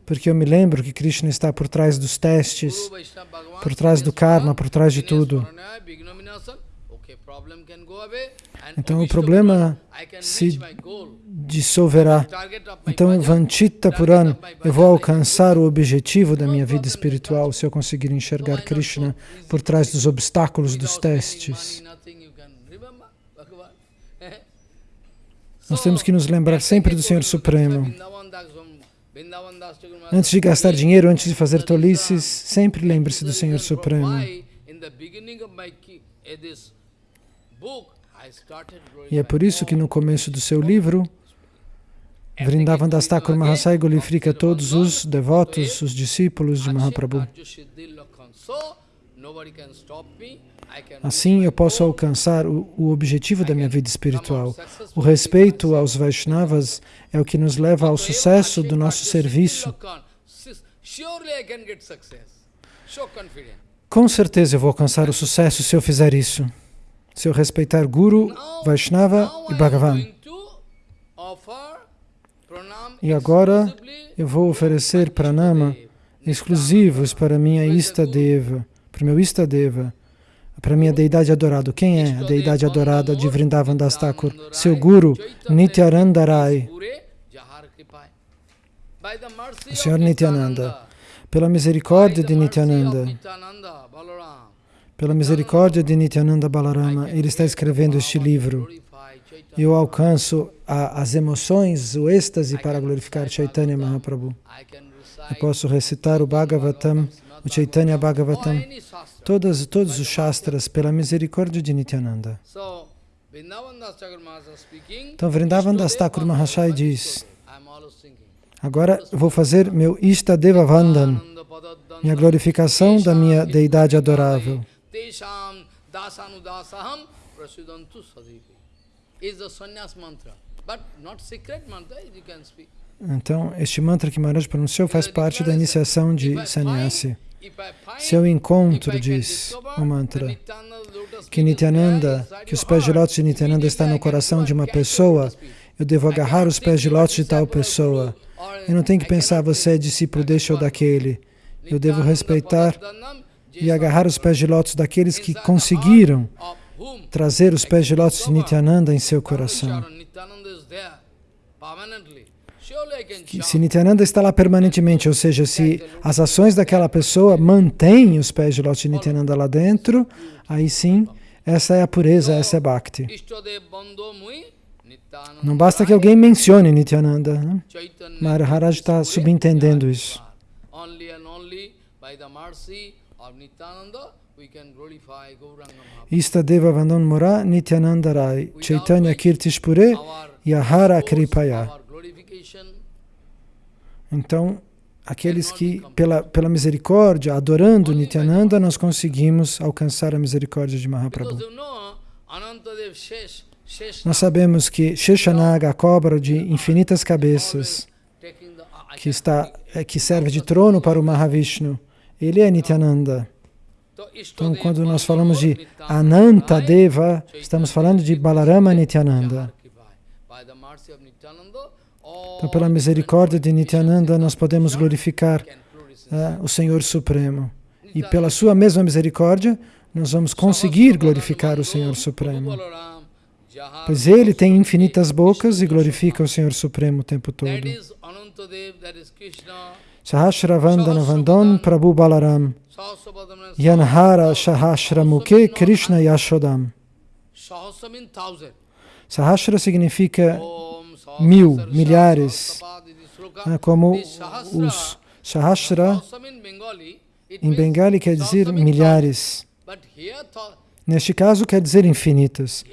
Porque eu me lembro que Krishna está por trás dos testes, por trás do karma, por trás de tudo. Então o problema se dissolverá. Então, bhajan, Vanchita Puran, eu vou alcançar o objetivo da minha vida espiritual se eu conseguir enxergar Krishna por trás dos obstáculos dos testes. Nós temos que nos lembrar sempre do Senhor Supremo. Antes de gastar dinheiro, antes de fazer tolices, sempre lembre-se do Senhor Supremo. E é por isso que no começo do seu livro, Vrindavan Das Thakur Mahasai glorifica todos os devotos, os discípulos de Mahaprabhu. Assim eu posso alcançar o, o objetivo da minha vida espiritual. O respeito aos Vaishnavas é o que nos leva ao sucesso do nosso serviço. Com certeza eu vou alcançar o sucesso se eu fizer isso. Se eu respeitar Guru, Vaishnava e Bhagavan. E agora eu vou oferecer pranama exclusivos para minha Istadeva, para meu Istadeva, para minha deidade adorada. Quem é a deidade adorada de Vrindavan Das Thakur? Seu Guru, Nityananda Rai, o Senhor Nityananda. Pela misericórdia de Nityananda, pela misericórdia de Nityananda Balarama, ele está escrevendo este livro. Eu alcanço a, as emoções, o êxtase para glorificar Chaitanya Mahaprabhu. Eu posso recitar o Bhagavatam, o Chaitanya Bhagavatam, todas, todos os Shastras pela misericórdia de Nityananda. Então Vrindavan Das Thakur Mahashai diz, agora vou fazer meu Ishtadeva Vandan, minha glorificação da minha deidade adorável. Então, este mantra que Maharaj pronunciou faz parte da iniciação de sannyasi. Se eu encontro, diz o mantra, que Nityananda, que os pés de lótus de Nityananda estão no coração de uma pessoa, eu devo agarrar os pés de lótus de tal pessoa. Eu não tenho que pensar, você é discípulo deste ou daquele. Eu devo respeitar e agarrar os pés de lótus daqueles que conseguiram trazer os pés de lótus de Nityananda em seu coração. Que se Nityananda está lá permanentemente, ou seja, se as ações daquela pessoa mantêm os pés de lótus de Nityananda lá dentro, aí sim, essa é a pureza, essa é Bhakti. Não basta que alguém mencione Nityananda. Né? Maharaj está subentendendo isso. Istadeva Vandon Mora Nityananda Rai Chaitanya Kirtishpure Yahara Kripaya. Então, aqueles que, pela, pela misericórdia, adorando Nityananda, nós conseguimos alcançar a misericórdia de Mahaprabhu. Nós sabemos que Sheshanaga, a cobra de infinitas cabeças, que, está, é, que serve de trono para o Mahavishnu, ele é Nityananda. So, Então, Ishtadeva quando nós falamos de Nityananda Ananta Deva, estamos falando de Balarama Nityananda. Então, pela misericórdia de Nityananda, nós podemos glorificar ah, o Senhor Supremo. E pela sua mesma misericórdia, nós vamos conseguir glorificar o Senhor Supremo. Pois ele tem infinitas bocas e glorifica o Senhor Supremo o tempo todo. Sahasravandana Vandon Prabhu Balaram Yanhara Sahasramuke Krishna Yashodam. Sahasra significa mil, milhares. Ah, como os Sahasra em Bengali quer dizer milhares. Neste caso quer dizer infinitas.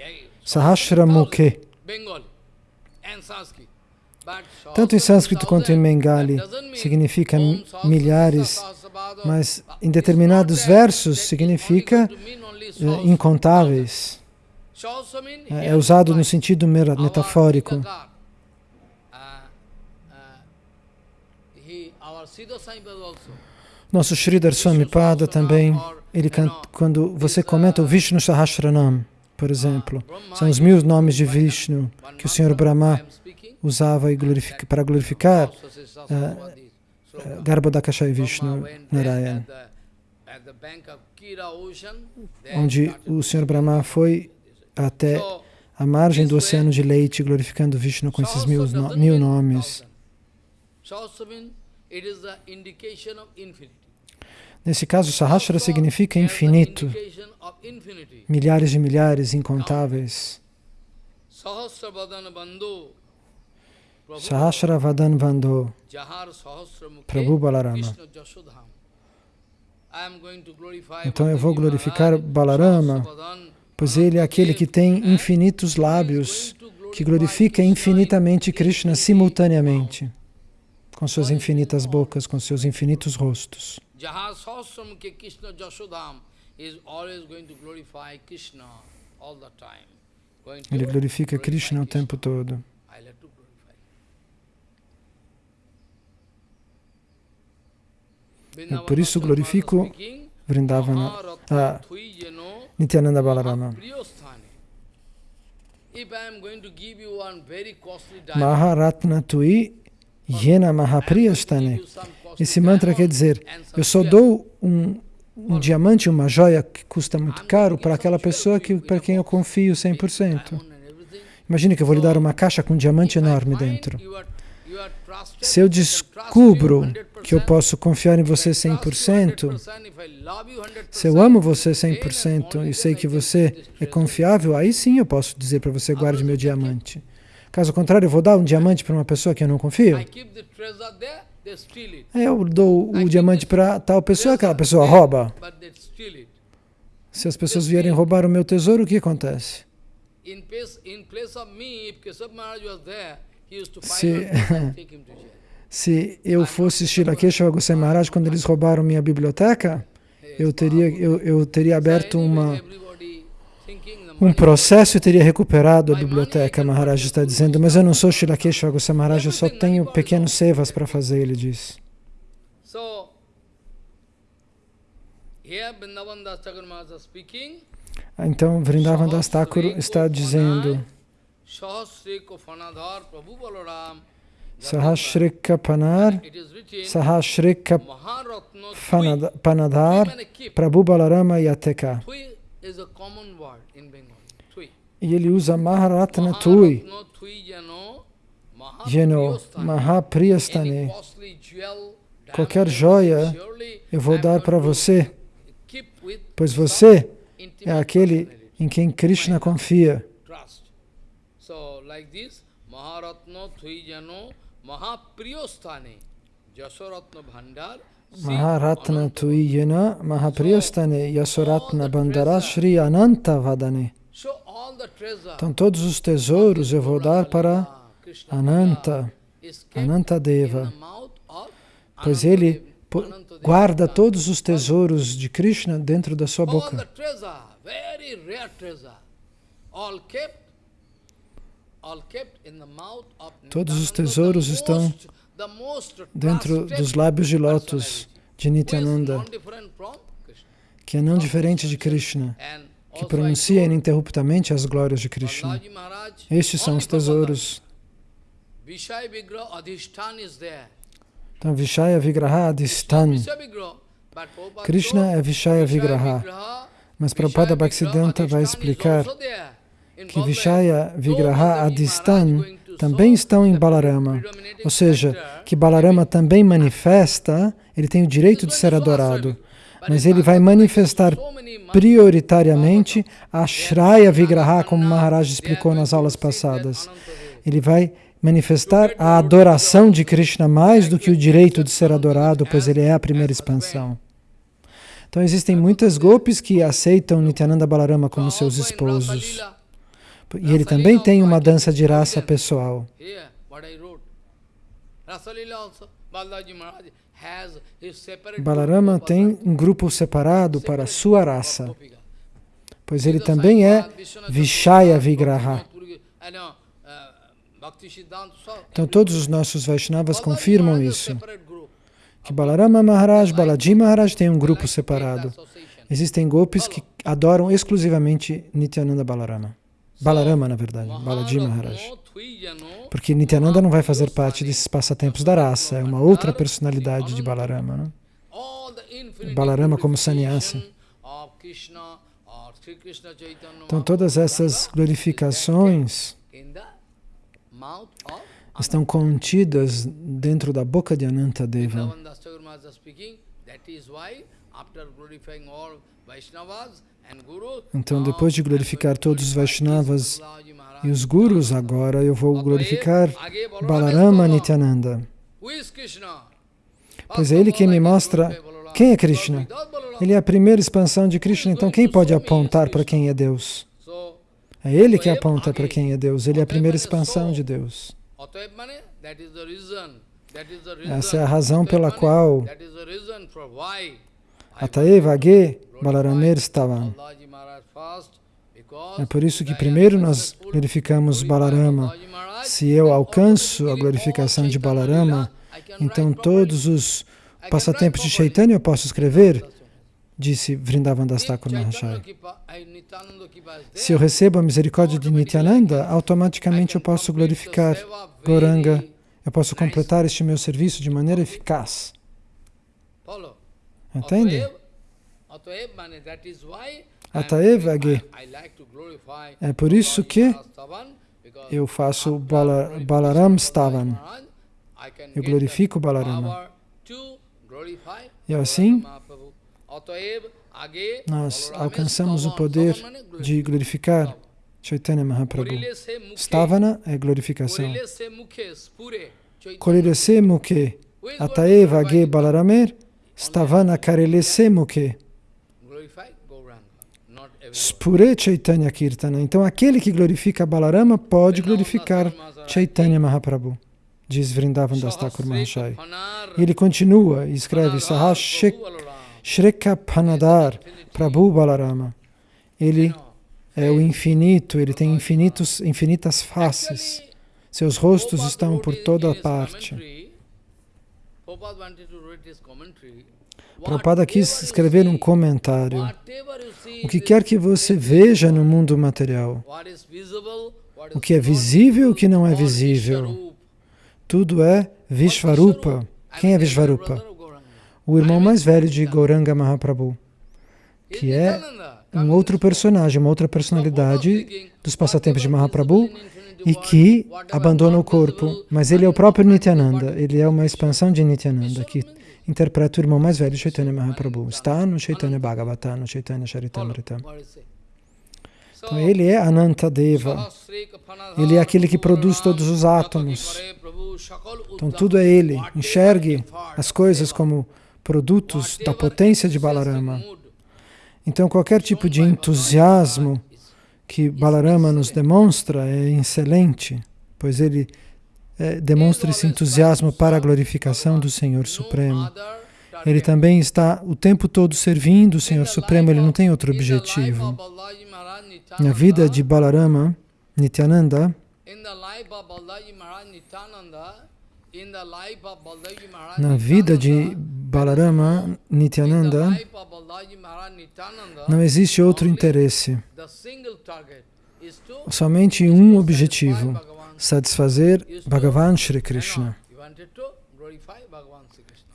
Sahasramuke. Bengali Tanto em sânscrito quanto em. Bengali significa milhares, mas em determinados versos significa eh, incontáveis. Means É usado no sentido metafórico. Nosso Sridhar Swami Pada também, ele can- quando você comenta o Vishnu Sahasranam, por exemplo, são os mil nomes de Vishnu que o Senhor Brahma usava e glorifica, para glorificar eh, Garbhodakashai Vishnu Narayan, onde o Senhor Brahma foi até a margem do oceano de leite glorificando Vishnu com esses mil, no- mil nomes. Nesse caso, Sahasra significa infinito, milhares de milhares, incontáveis. Sahasrabhadana bandhu. Prabhu Vando, Balarama. Então eu vou glorificar Balarama, pois ele é aquele que tem infinitos lábios, que glorifica infinitamente Krishna simultaneamente, com suas infinitas bocas, com seus infinitos rostos. Ele glorifica Krishna o tempo todo. I like to glorify. É por isso glorifico Vrindavana, ah, Nityananda Balarama. Maharatna Tui Yena Mahapriyastane. Esse mantra quer dizer, eu só dou um, um diamante, uma joia que custa muito caro para aquela pessoa que, para quem eu confio 100%. Imagine que eu vou lhe dar uma caixa com um diamante enorme dentro. Se eu descubro que eu posso confiar em você 100%, se eu amo você 100% e sei que você é confiável, aí sim eu posso dizer para você guarde meu diamante. Caso contrário, eu vou dar um diamante para uma pessoa que eu não confio. Eu dou o diamante para tal pessoa, aquela pessoa rouba. Se as pessoas vierem roubar o meu tesouro, o que acontece? Se, se eu fosse Shilakeshava Goswami Maharaj quando eles roubaram minha biblioteca, eu teria, eu, eu teria aberto uma, um processo e teria recuperado a biblioteca, Maharaj está dizendo, mas eu não sou Shilakeshava Goswami Maharaj, eu só tenho pequenos sevas para fazer, ele diz. Então, Vrindavan Das Thakur está dizendo Sahashrika Panar, Sahashrika Panadhar, Prabhu Balarama Yateka. E ele usa Maharatna Tui, Yeno, Mahapriyastane. Qualquer joia eu vou dar para você, pois você é aquele em quem Krishna confia. Like this, Maharatna Thuijano Mahapriyostane Jasoratna Bhandar Maharatna Tuiyana Mahapriyastane Yasoratna Bandara Shri Ananta Vadane. Então todos os tesouros eu vou dar para Ananta, Ananta Deva, pois ele guarda todos os tesouros de Krishna dentro da sua boca. all kept Todos os tesouros estão dentro dos lábios de lótus de Nityananda, que é não diferente de Krishna, que pronuncia ininterruptamente as glórias de Krishna. Estes são os tesouros. Então, Vishaya Vigraha Adhistan. Krishna é Vishaya Vigraha. Mas Prabhupada Bhaktisiddhanta vai explicar que Vishaya Vigraha Adhistan também estão em Balarama. Ou seja, que Balarama também manifesta, ele tem o direito de ser adorado, mas ele vai manifestar prioritariamente a Shraya Vigraha, como Maharaj explicou nas aulas passadas. Ele vai manifestar a adoração de Krishna mais do que o direito de ser adorado, pois ele é a primeira expansão. Então existem muitas golpes que aceitam Nityananda Balarama como seus esposos. E ele também tem uma dança de raça pessoal. Balarama tem um grupo separado para sua raça, pois ele também é Vishaya Vigraha. Então todos os nossos Vaishnavas confirmam isso. que Balarama Maharaj, Balaji Maharaj tem um grupo separado. Existem golpes que adoram exclusivamente Nityananda Balarama. Balarama, na verdade, Balaji Maharaj. Porque Nityananda não vai fazer parte desses passatempos da raça, é uma outra personalidade de Balarama. Né? Balarama como sannyasi. Então todas essas glorificações estão contidas dentro da boca de Anantadeva. Então, depois de glorificar todos os Vaishnavas e os Gurus, agora eu vou glorificar Balarama Nityananda. Pois é ele que me mostra quem é Krishna. Ele é a primeira expansão de Krishna, então quem pode apontar para quem é Deus? É ele que aponta para quem é Deus, ele é a primeira expansão de Deus. Essa é a razão pela qual Ataeva Age Balaramer estavam. É por isso que primeiro nós glorificamos Balarama. Se eu alcanço a glorificação de Balarama, então todos os passatempos de Chaitanya eu posso escrever, disse Vrindavan Das Thakur. Se eu recebo a misericórdia de Nityananda, automaticamente eu posso glorificar Goranga, eu posso completar este meu serviço de maneira eficaz. Entende? Ataev Age. É por isso que eu faço Bala, Balaram Stavan. Eu glorifico Balarama. E assim, nós alcançamos o poder de glorificar Chaitanya Mahaprabhu. Stavana é glorificação. Kolirese Mukhe Ataeva Ge Balaramer Stavana Karelese Mukhe Spure Chaitanya Kirtana. Então aquele que glorifica Balarama pode glorificar Chaitanya Mahaprabhu. Diz Vrindavan Das Thakur Mahashaya. E ele continua e escreve Sahashek Shreka Panadar Prabhu Balarama. Ele é o infinito, ele tem infinitos, infinitas faces. Seus rostos estão por toda parte. Prabhupada quis escrever um comentário. O que quer que você veja no mundo material, o que é visível e o que não é visível, tudo é Vishvarupa. Quem é Vishvarupa? O irmão mais velho de Gauranga Mahaprabhu, que é um outro personagem, uma outra personalidade dos passatempos de Mahaprabhu e que abandona o corpo. Mas ele é o próprio Nityananda, ele é uma expansão de Nityananda, que interpreta o irmão mais velho Chaitanya Mahaprabhu. Está no Chaitanya Bhagavata, no Chaitanya Charitamrita. Então ele é Anantadeva, ele é aquele que produz todos os átomos. Então tudo é ele. Enxergue as coisas como produtos da potência de Balarama. Então, qualquer tipo de entusiasmo que Balarama nos demonstra é excelente, pois ele é, demonstra esse entusiasmo para a glorificação do Senhor Supremo. Ele também está o tempo todo servindo o Senhor Supremo, ele não tem outro objetivo. Na vida de Balarama, Nityananda, Na vida de Balarama Nityananda, não existe outro interesse, somente um objetivo. Satisfazer Bhagavan Shri Krishna.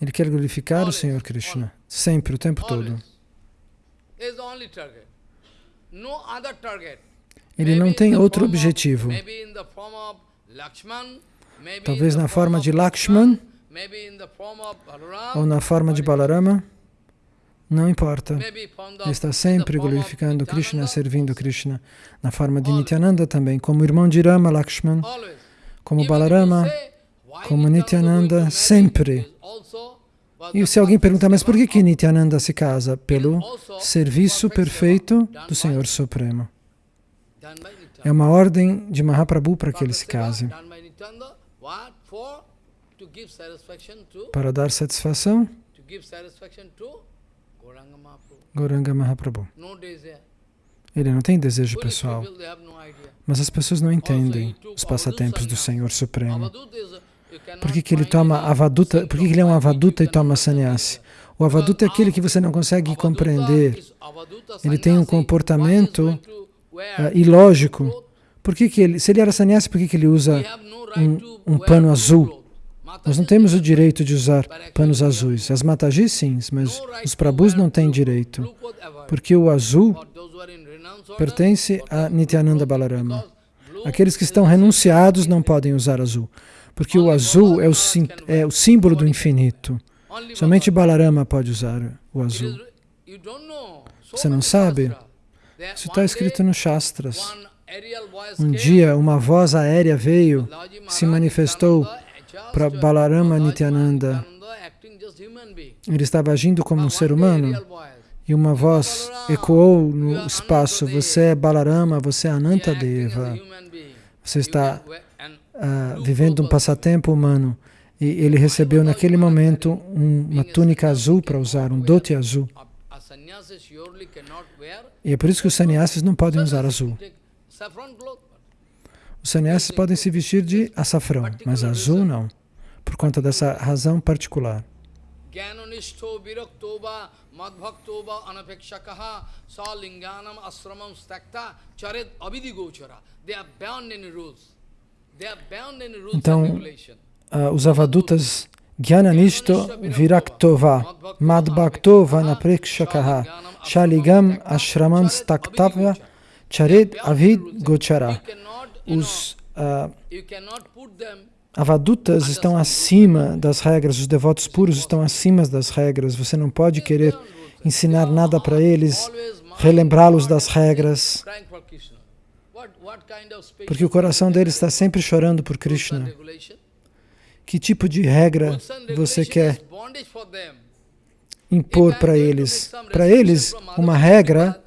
Ele quer glorificar o Senhor Krishna, sempre, o tempo todo. Ele não tem outro objetivo. Talvez na form forma de Lakshman ou na forma de Balarama, não importa. está sempre glorificando Krishna, servindo Krishna. Na forma de Nityananda também, como irmão de Rama Lakshman, como Balarama, como Nityananda sempre. E se alguém perguntar, mas por que, que Nityananda se casa? Pelo serviço perfeito do Senhor Supremo. É uma ordem de Mahaprabhu para que ele se case. Para dar satisfação, to give satisfaction to Gauranga Mahaprabhu. Ele não tem desejo pessoal, mas as pessoas não entendem os passatempos do Senhor Supremo. Por que, que ele toma avaduta? Por que, que ele é um avaduta e toma sannyasi? O avaduta é aquele que você não consegue compreender. Ele tem um comportamento ah, ilógico. Por que, que ele, se ele era sannyasi, por que, que ele usa um- um pano azul? Nós não temos o direito de usar panos azuis. As matagis sim, mas os prabhus não têm direito. Porque o azul pertence a Nityananda Balarama. Aqueles que estão renunciados não podem usar azul. Porque o azul é o, sim- é o símbolo do infinito. Somente. Balarama pode usar o azul. Você não sabe? Isso está escrito nos Shastras. Um dia, uma voz aérea veio se manifestou para uh, Balarama Nityananda. Ele estava agindo como um ser humano e uma voz ecoou no espaço: Você é Balarama, você é Anantadeva. Você está ah, vivendo um passatempo humano. E ele recebeu naquele momento um- uma túnica azul para usar, um dote azul. E é por isso que os sannyasis não podem usar azul. Os sannyasis podem se vestir de açafrão, mas azul não, por conta dessa razão particular. Jnananishto virakto va madbhakto va anapekshakaha sa linganam asramam stakta charet avidigochara. They are bound in rules. They are bound in rules Então. Ah, os avadutas Gyananishto Viraktova Madbhaktova Naprekshakaha Shaligam Ashramam Staktavya Chared Avid Gochara. Os ah, avadutas estão acima das regras, os devotos puros estão acima das regras. Você não pode querer ensinar nada para eles, relembrá-los das regras, porque o coração deles está sempre chorando por Krishna. Que tipo de regra você quer impor para eles? Para eles, uma regra,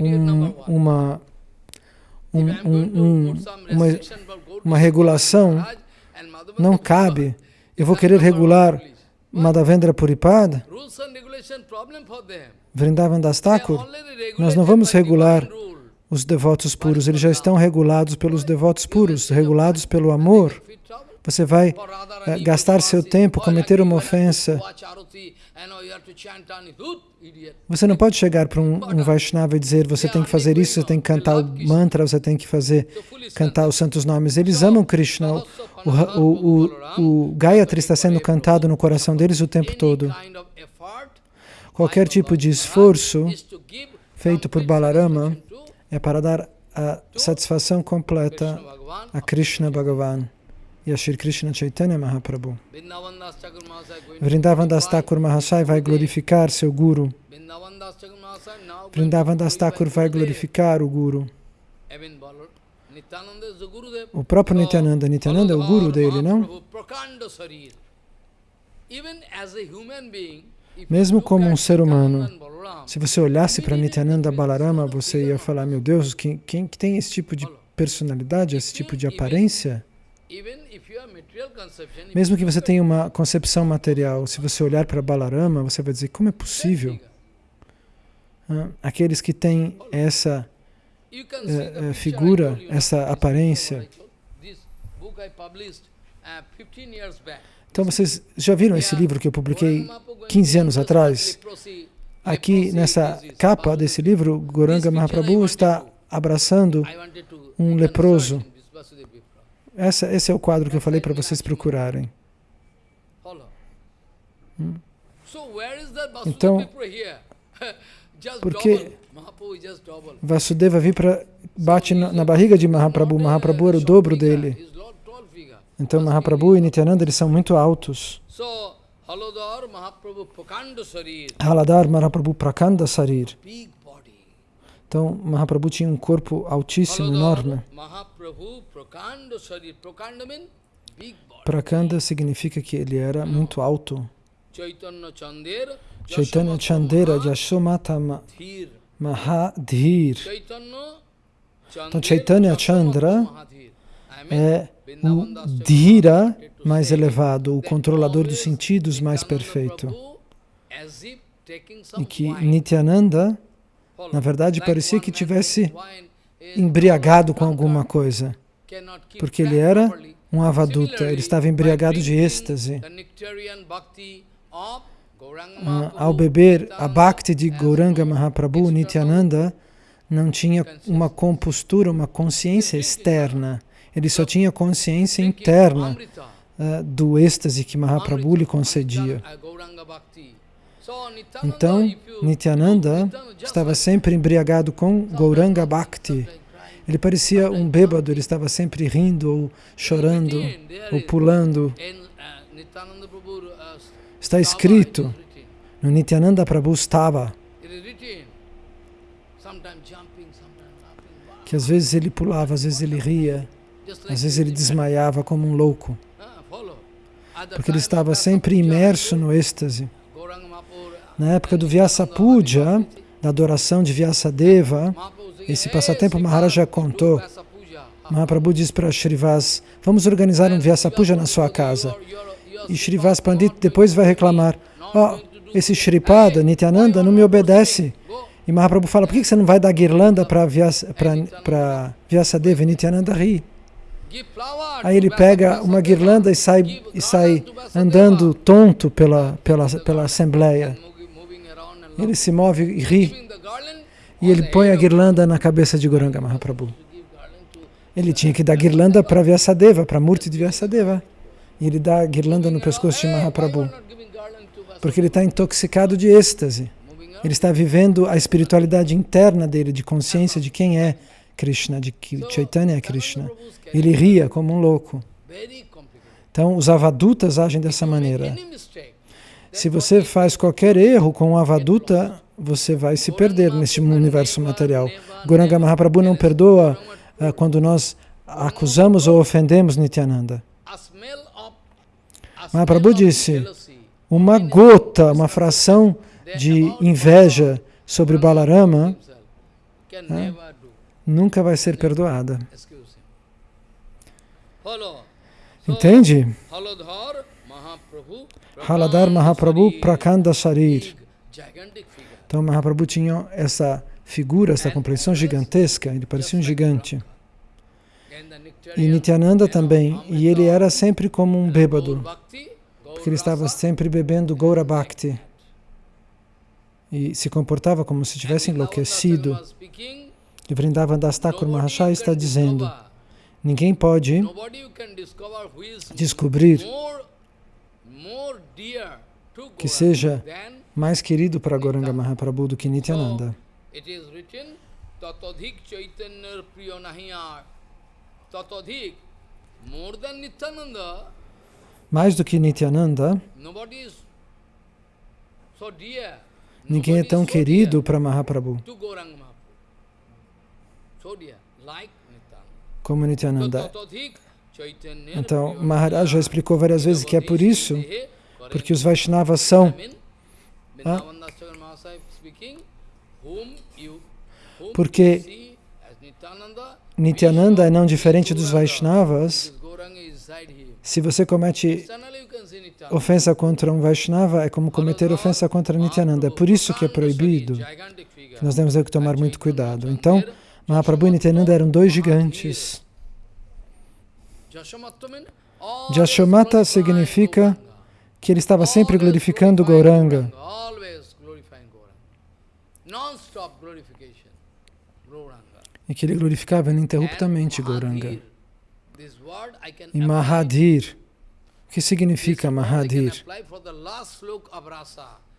um, uma, um, um, um, uma, uma regulação não cabe. Eu vou querer regular Madhavendra Puripad, Vrindavan Das Thakur. Nós não vamos regular os devotos puros, eles já estão regulados pelos devotos puros, regulados pelo amor. Você vai eh, gastar seu tempo, cometer uma ofensa. Você não pode chegar para um, um Vaishnava e dizer você tem que fazer isso, você tem que cantar o mantra, você tem que fazer cantar os santos nomes. Eles amam Krishna. O, o, o, o Gayatri está sendo cantado no coração deles o tempo todo. Qualquer tipo de esforço feito por Balarama é para dar a satisfação completa a Krishna Bhagavan e a Shri Krishna Chaitanya Mahaprabhu. Vrindavan Das Thakur Mahasai vai glorificar seu Guru. Vrindavan Das Thakur vai glorificar o Guru. O próprio Nityananda, Nityananda é o Guru dele, não? Mesmo como um ser humano, se você olhasse para Nityananda Balarama, você ia falar, meu Deus, quem, quem que tem esse tipo de personalidade, esse tipo de aparência? Mesmo que você tenha uma concepção material, se você olhar para Balarama, você vai dizer, como é possível? Ah, Aqueles que têm essa eh, eh, figura, essa aparência, uh, 15 years back. Então vocês já viram esse livro que eu publiquei 15 anos atrás? Aqui nessa capa desse livro, Goranga Mahaprabhu está abraçando um leproso. Essa, esse é o quadro que eu falei para vocês procurarem. Hum. Então, porque Vasudeva vir para bate na, na barriga de Mahaprabhu, Mahaprabhu era o dobro dele. Então Mahaprabhu e Nityananda eles são muito altos. Haladar Mahaprabhu Prakanda Sarir. Então Mahaprabhu tinha um corpo altíssimo, enorme. Prakanda significa que ele era muito alto. Chaitanya Chandera Yashomata Mahadhir. Então Chaitanya Chandra é o Dhira mais elevado, o controlador dos sentidos mais perfeito. E que Nityananda, na verdade, parecia que tivesse embriagado com alguma coisa, porque ele era um avaduta, ele estava embriagado de êxtase. Ah, ao beber a Bhakti de Gauranga Mahaprabhu, Nityananda não tinha uma compostura, uma consciência externa. Ele só tinha consciência interna uh, do êxtase que Mahaprabhu lhe concedia. Então, Nityananda estava sempre embriagado com Gauranga Bhakti. Ele parecia um bêbado, ele estava sempre rindo, ou chorando, ou pulando. Está escrito no Nityananda Prabhu estava que às vezes ele pulava, às vezes ele ria, às vezes ele desmaiava como um louco, porque ele estava sempre imerso no êxtase. Na época do Vyasa Puja, da adoração de Vyasadeva, esse passatempo Maharaja contou. Mahaprabhu disse para Shrivas, vamos organizar um Vyasa Puja na sua casa. E Shrivas Pandit depois vai reclamar, oh, esse Shripada, Nityananda, não me obedece. E Mahaprabhu fala, por que você não vai dar guirlanda para Vyasa, Vyasadeva? E Nityananda ri. Aí ele pega uma guirlanda e sai, e sai andando tonto pela, pela, pela assembleia. Ele se move e ri. E ele põe a guirlanda na cabeça de Goranga Mahaprabhu. Ele tinha que dar guirlanda para Vyasadeva, para Murti de Vyasadeva. E ele dá guirlanda no pescoço de Mahaprabhu. Porque ele está intoxicado de êxtase. Ele está vivendo a espiritualidade interna dele, de consciência de quem é Krishna, de que Chaitanya é Krishna. Ele ria como um louco. Então, os avadutas agem dessa maneira. Se você faz qualquer erro com um avaduta, você vai se perder neste universo material. Goranga Mahaprabhu não perdoa uh, quando nós acusamos ou ofendemos Nityananda. Mahaprabhu disse, uma gota, uma fração de inveja sobre Balarama né, nunca vai ser perdoada. Entende? Haladar Mahaprabhu Prakanda Sharir. Então Mahaprabhu tinha essa figura, essa compreensão gigantesca, ele parecia um gigante. E Nityananda também, e ele era sempre como um bêbado, porque ele estava sempre bebendo Gaura Bhakti e se comportava como se tivesse enlouquecido. E Vrindavan Das Thakur Mahashaya está dizendo, ninguém pode descobrir que seja mais querido para Goranga Mahaprabhu do que Nityananda. Mais do que Nityananda, ninguém é tão querido para Mahaprabhu. como Nityananda. Então, Maharaj já explicou várias vezes que é por isso, porque os Vaishnavas são... Ah, porque Nityananda é não diferente dos Vaishnavas. Se você comete ofensa contra um Vaishnava, é como cometer ofensa contra Nityananda. É por isso que é proibido. Nós temos que tomar muito cuidado. Então, Mahaprabhu e Nityananda eram dois gigantes. Jashamata significa que ele estava sempre glorificando Gauranga. E que ele glorificava ininterruptamente Gauranga. E Mahadir. O que significa Mahadir?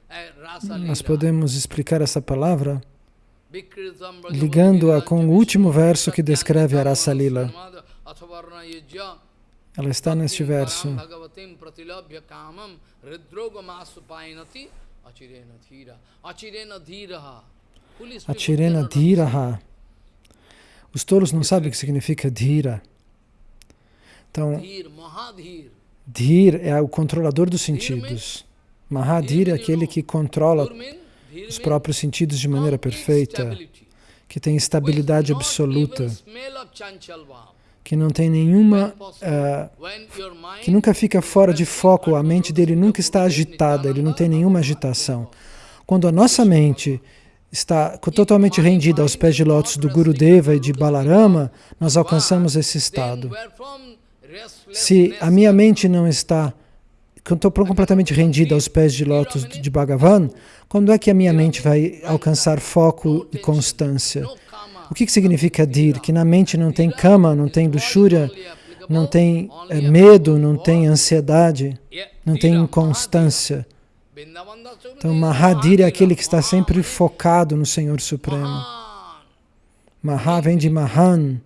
eh, Nós podemos explicar essa palavra ligando-a com o último verso que descreve a Rasa Lila. Ela está neste verso. achirena dhira. Achirena dhiraha. Os tolos não sabem o que significa Dhira. Então, Dhir, Mahadhir. É o controlador dos sentidos. Mahadir é aquele que controla os próprios sentidos de maneira perfeita, que tem estabilidade absoluta, que não tem nenhuma. Mind que nunca fica fora de foco, a mente dele nunca está agitada, ele não tem nenhuma agitação. Quando a nossa mente está totalmente rendida aos pés de lótus do Gurudeva e de Balarama, nós alcançamos esse estado. Se a minha mente não está estou completamente rendida aos pés de lótus de Bhagavan, quando é que a minha mente vai alcançar foco e constância? O que, que significa dir? Que na mente não tem cama, não tem luxúria, não tem applicable medo, não tem ansiedade, não tem inconstância. Então, Mahadir é aquele que está sempre focado no Senhor Supremo. Maha vem de Mahan,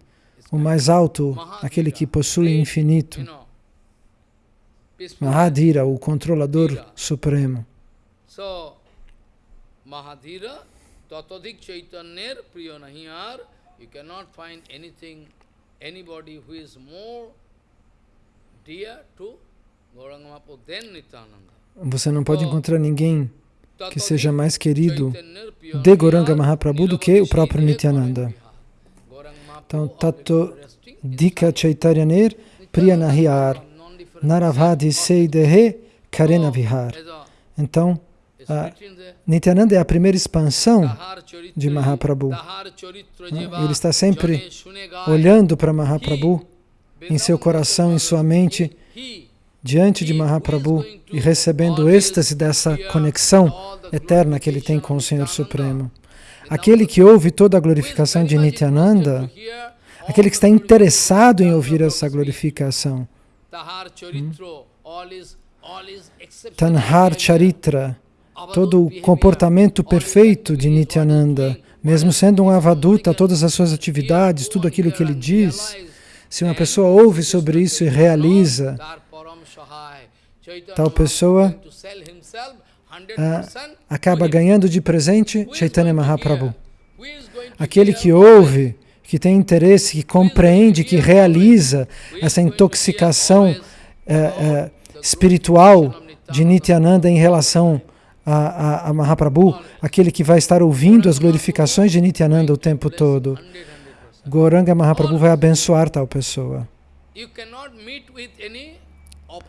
o mais alto, aquele que possui infinito. Mahadira, o controlador supremo. Tatadik Chaitanyer Priya Nahiyar, you cannot find anything, anybody who is more dear to Gauranga than Nityananda. Você não pode encontrar ninguém que seja mais querido de Nahiyar, Mahaprabhu do que o próprio Nityananda. Então, Tato Dika Chaitaryaner Priyanahiyar Naravadi Seidehe Karena Vihar. as a- Então, ah, Nityananda é a primeira expansão de Mahaprabhu. Jiva Ele está sempre olhando para Mahaprabhu em seu coração, em sua mente, diante de Mahaprabhu e recebendo o êxtase dessa conexão eterna que ele tem com o Senhor Supremo. Aquele que ouve toda a glorificação de Nityananda, aquele que está interessado em ouvir essa glorificação, exceptional. Tanhar Charitra, todo o comportamento perfeito de Nityananda, mesmo sendo um avaduta, todas as suas atividades, tudo aquilo que ele diz, se uma pessoa ouve sobre isso e realiza, tal pessoa ah, acaba ganhando de presente Chaitanya Mahaprabhu. Aquele que ouve, que tem interesse, que compreende, que realiza essa intoxicação eh, eh, espiritual de Nityananda em relação a, a, a Mahaprabhu, aquele que vai estar ouvindo as glorificações de Nityananda o tempo todo. Goranga Mahaprabhu vai abençoar tal pessoa.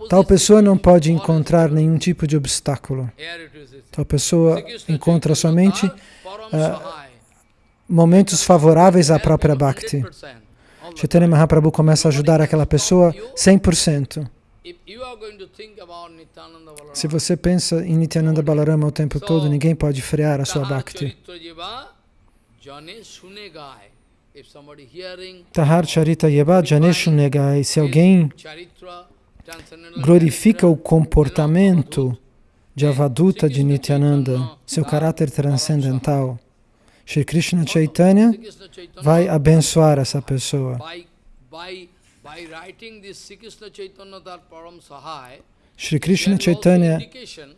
Tal pessoa não pode encontrar nenhum tipo de obstáculo. Tal pessoa encontra somente ah, momentos favoráveis à própria Bhakti. Chaitanya Mahaprabhu começa a ajudar aquela pessoa 100%. Se você pensa em Nityananda Balarama o tempo todo, ninguém pode frear a sua Bhakti. Tahar Charita Yeva Janeshu Negai. Se alguém glorifica o comportamento de Avaduta de Nityananda, seu caráter transcendental, Shri Krishna Chaitanya vai abençoar essa pessoa. Shri Krishna Chaitanya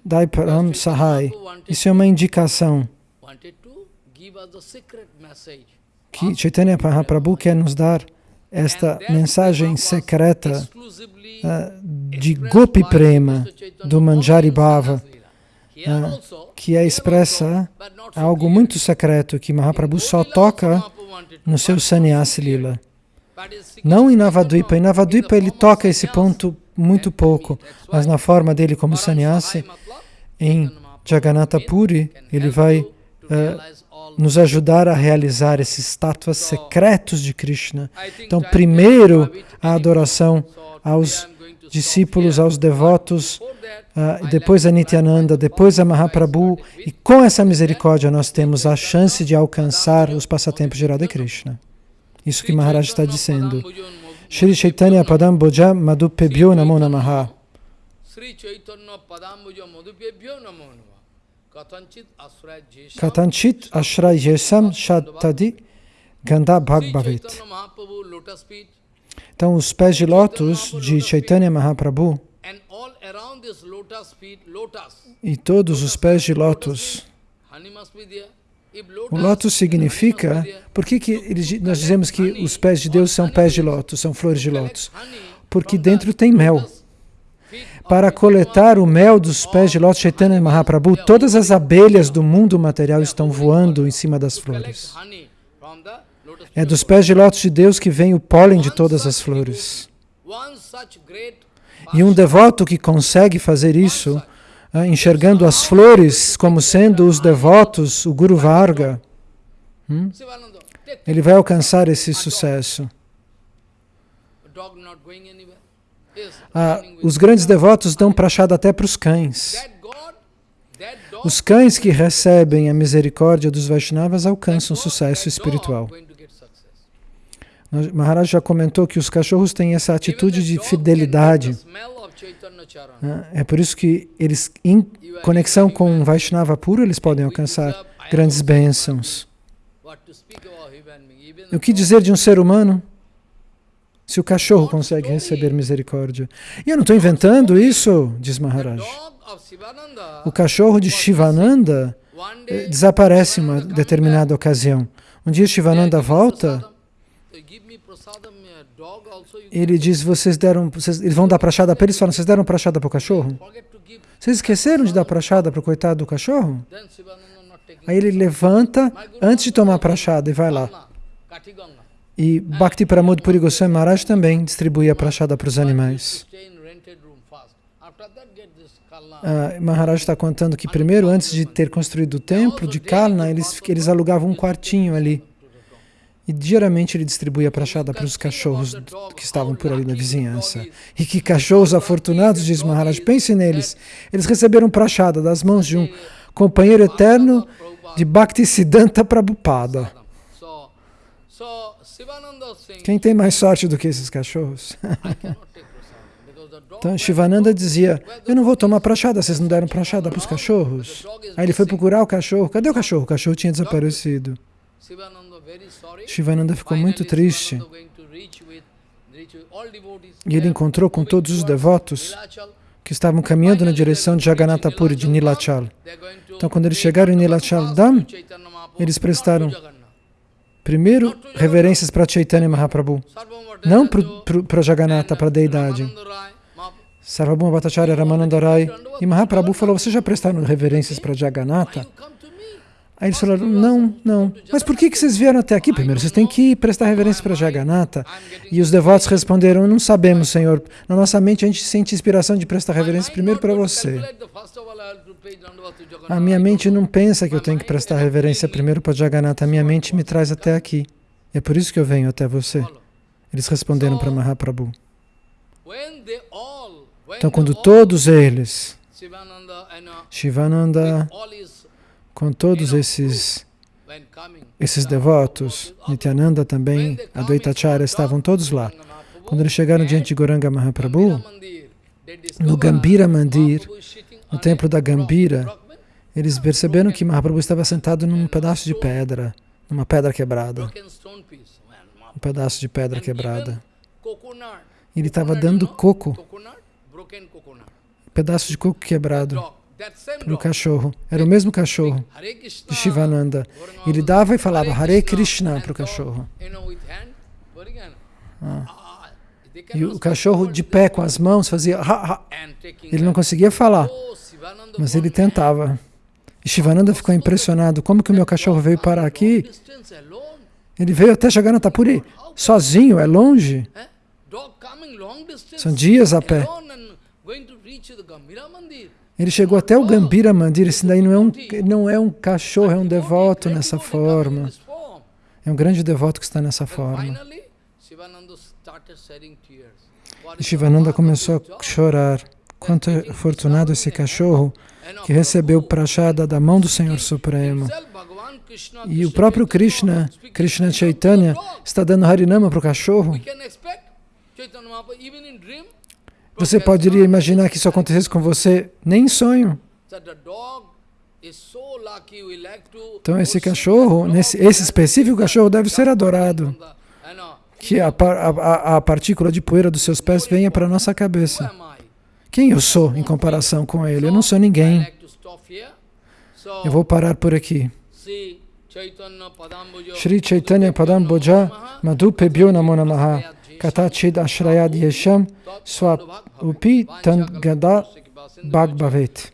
Dai Param Sahai. Isso é uma indicação que Chaitanya Mahaprabhu quer nos dar esta mensagem secreta uh, de Gopi Prema, do Manjari Bhava, uh, que é expressa algo muito secreto que Mahaprabhu só toca no seu Sannyasi Lila. Não em Navadvipa. Em Navadvipa ele toca esse ponto muito pouco, mas na forma dele como sannyasi, em Jagannatha Puri, ele vai all nos ajudar a realizar esses tátuas secretos de Krishna. Então, primeiro, a adoração aos discípulos, aos devotos, I'd depois a Nityananda, depois a Mahaprabhu, e com essa misericórdia nós temos a chance de alcançar os passatempos de Radha Krishna. Isso que Maharaj está dizendo. Shri Chaitanya Padam Boja Madhupebhyo Namo Namaha. Katanchit Ashray Yesam Mahaprabhu Lotus Feet Então, os pés de lótus de Chaitanya Mahaprabhu and all around this lotus feet, lotus. e todos os pés de lótus. O lótus significa. Por que, que eles- nós dizemos que os pés de Deus são pés de lótus, são flores de lótus? Porque dentro tem mel. Para coletar o mel dos pés de lótus Chaitanya Mahaprabhu, todas as abelhas do mundo material estão voando em cima das flores. É dos pés de lótus de Deus que vem o pólen de todas as flores. E um devoto que consegue fazer isso, enxergando as flores como sendo os devotos, o Guru Varga, hum, ele vai alcançar esse sucesso. Ah, os grandes devotos dão prachada até para os cães. Os cães que recebem a misericórdia dos Vaishnavas alcançam sucesso espiritual. Maharaj já comentou que os cachorros têm essa atitude de fidelidade. Né? É por isso que eles, em conexão com Vaishnava puro, eles podem alcançar grandes bênçãos. E o que dizer de um ser humano? Se o cachorro consegue receber misericórdia. E eu não estou inventando isso, diz Maharaj. O cachorro de Shivananda eh, desaparece em uma determinada ocasião. Um dia Shivananda volta, ele diz, vocês deram, vocês, eles vão dar prachada para eles, falam, vocês deram prachada para o cachorro? Vocês esqueceram de dar prachada para o coitado do cachorro? Aí ele levanta antes de tomar prachada e vai lá. E Bhakti Pramod Puri Goswami Maharaj também distribui a prachada para os animais. Ah, Maharaj está contando que primeiro, antes de ter construído o templo de Kalna, eles, eles alugavam um quartinho ali. E diariamente ele distribuía a prachada para os cachorros que estavam por ali na vizinhança. E que cachorros afortunados, diz Maharaj, pense neles. Eles receberam prachada das mãos de um companheiro eterno de Bhaktisiddhanta Prabhupada. Quem tem mais sorte do que esses cachorros? Então Shivananda dizia, eu não vou tomar prachada, vocês não deram prachada para os cachorros? Aí ele foi procurar o cachorro, cadê o cachorro? O cachorro tinha desaparecido. Shivananda ficou muito triste. E ele encontrou com todos os devotos que estavam caminhando na direção de Jagannatha Puri, de Nilachal. Então quando eles chegaram em Nilachal Dham, eles prestaram primeiro reverências para Chaitanya Mahaprabhu, não para Jagannatha, para a deidade. Sarvabhuma Bhattacharya Ramananda Rai e Mahaprabhu falou, vocês já prestaram reverências para Jagannatha? Aí eles falaram, não, não. Mas por que, que vocês vieram até aqui? Primeiro, vocês têm que prestar reverência para Jagannatha. E os devotos responderam, não sabemos, Senhor. Na nossa mente, a gente sente inspiração de prestar reverência primeiro para você. A minha mente não pensa que eu tenho que prestar reverência primeiro para Jagannatha. A minha mente me traz até aqui. É por isso que eu venho até você. Eles responderam para Mahaprabhu. Então, quando todos eles, Shivananda, com todos esses, esses devotos, Nityananda também, Advaitacharya, estavam todos lá. Quando eles chegaram diante de Goranga Mahaprabhu, no Gambira Mandir, no templo da Gambira, eles perceberam que Mahaprabhu estava sentado num pedaço de pedra, numa pedra quebrada. Um pedaço de pedra quebrada. Ele estava dando coco, pedaço de coco quebrado para o cachorro. Era o mesmo cachorro de Shivananda. Ele dava e falava Hare Krishna para o cachorro. Ah. E o cachorro de pé com as mãos fazia ha, ha. Ele não conseguia falar, mas ele tentava. E Shivananda ficou impressionado. Como que o meu cachorro veio parar aqui? Ele veio até Jagannatha Puri, sozinho, é longe. São dias a pé. Ele chegou até o Gambira Mandir, esse daí não é um, não é um cachorro, é um devoto nessa forma. É um grande devoto que está nessa forma. E Shivananda começou a chorar. Quanto é afortunado esse cachorro que recebeu o prachada da mão do Senhor Supremo. E o próprio Krishna, Krishna Chaitanya, está dando Harinama para o cachorro. Você poderia imaginar que isso acontecesse com você? Nem em sonho. Então esse cachorro, nesse, esse específico cachorro deve ser adorado. Que a, a, a partícula de poeira dos seus pés venha para a nossa cabeça. Quem eu sou em comparação com ele? Eu não sou ninguém. Eu vou parar por aqui. Shri Chaitanya Padam Boja Madhupebhyo Namo Namaha Катачид Ашраяд Ешам Свапупи Тангада Бхагбавит.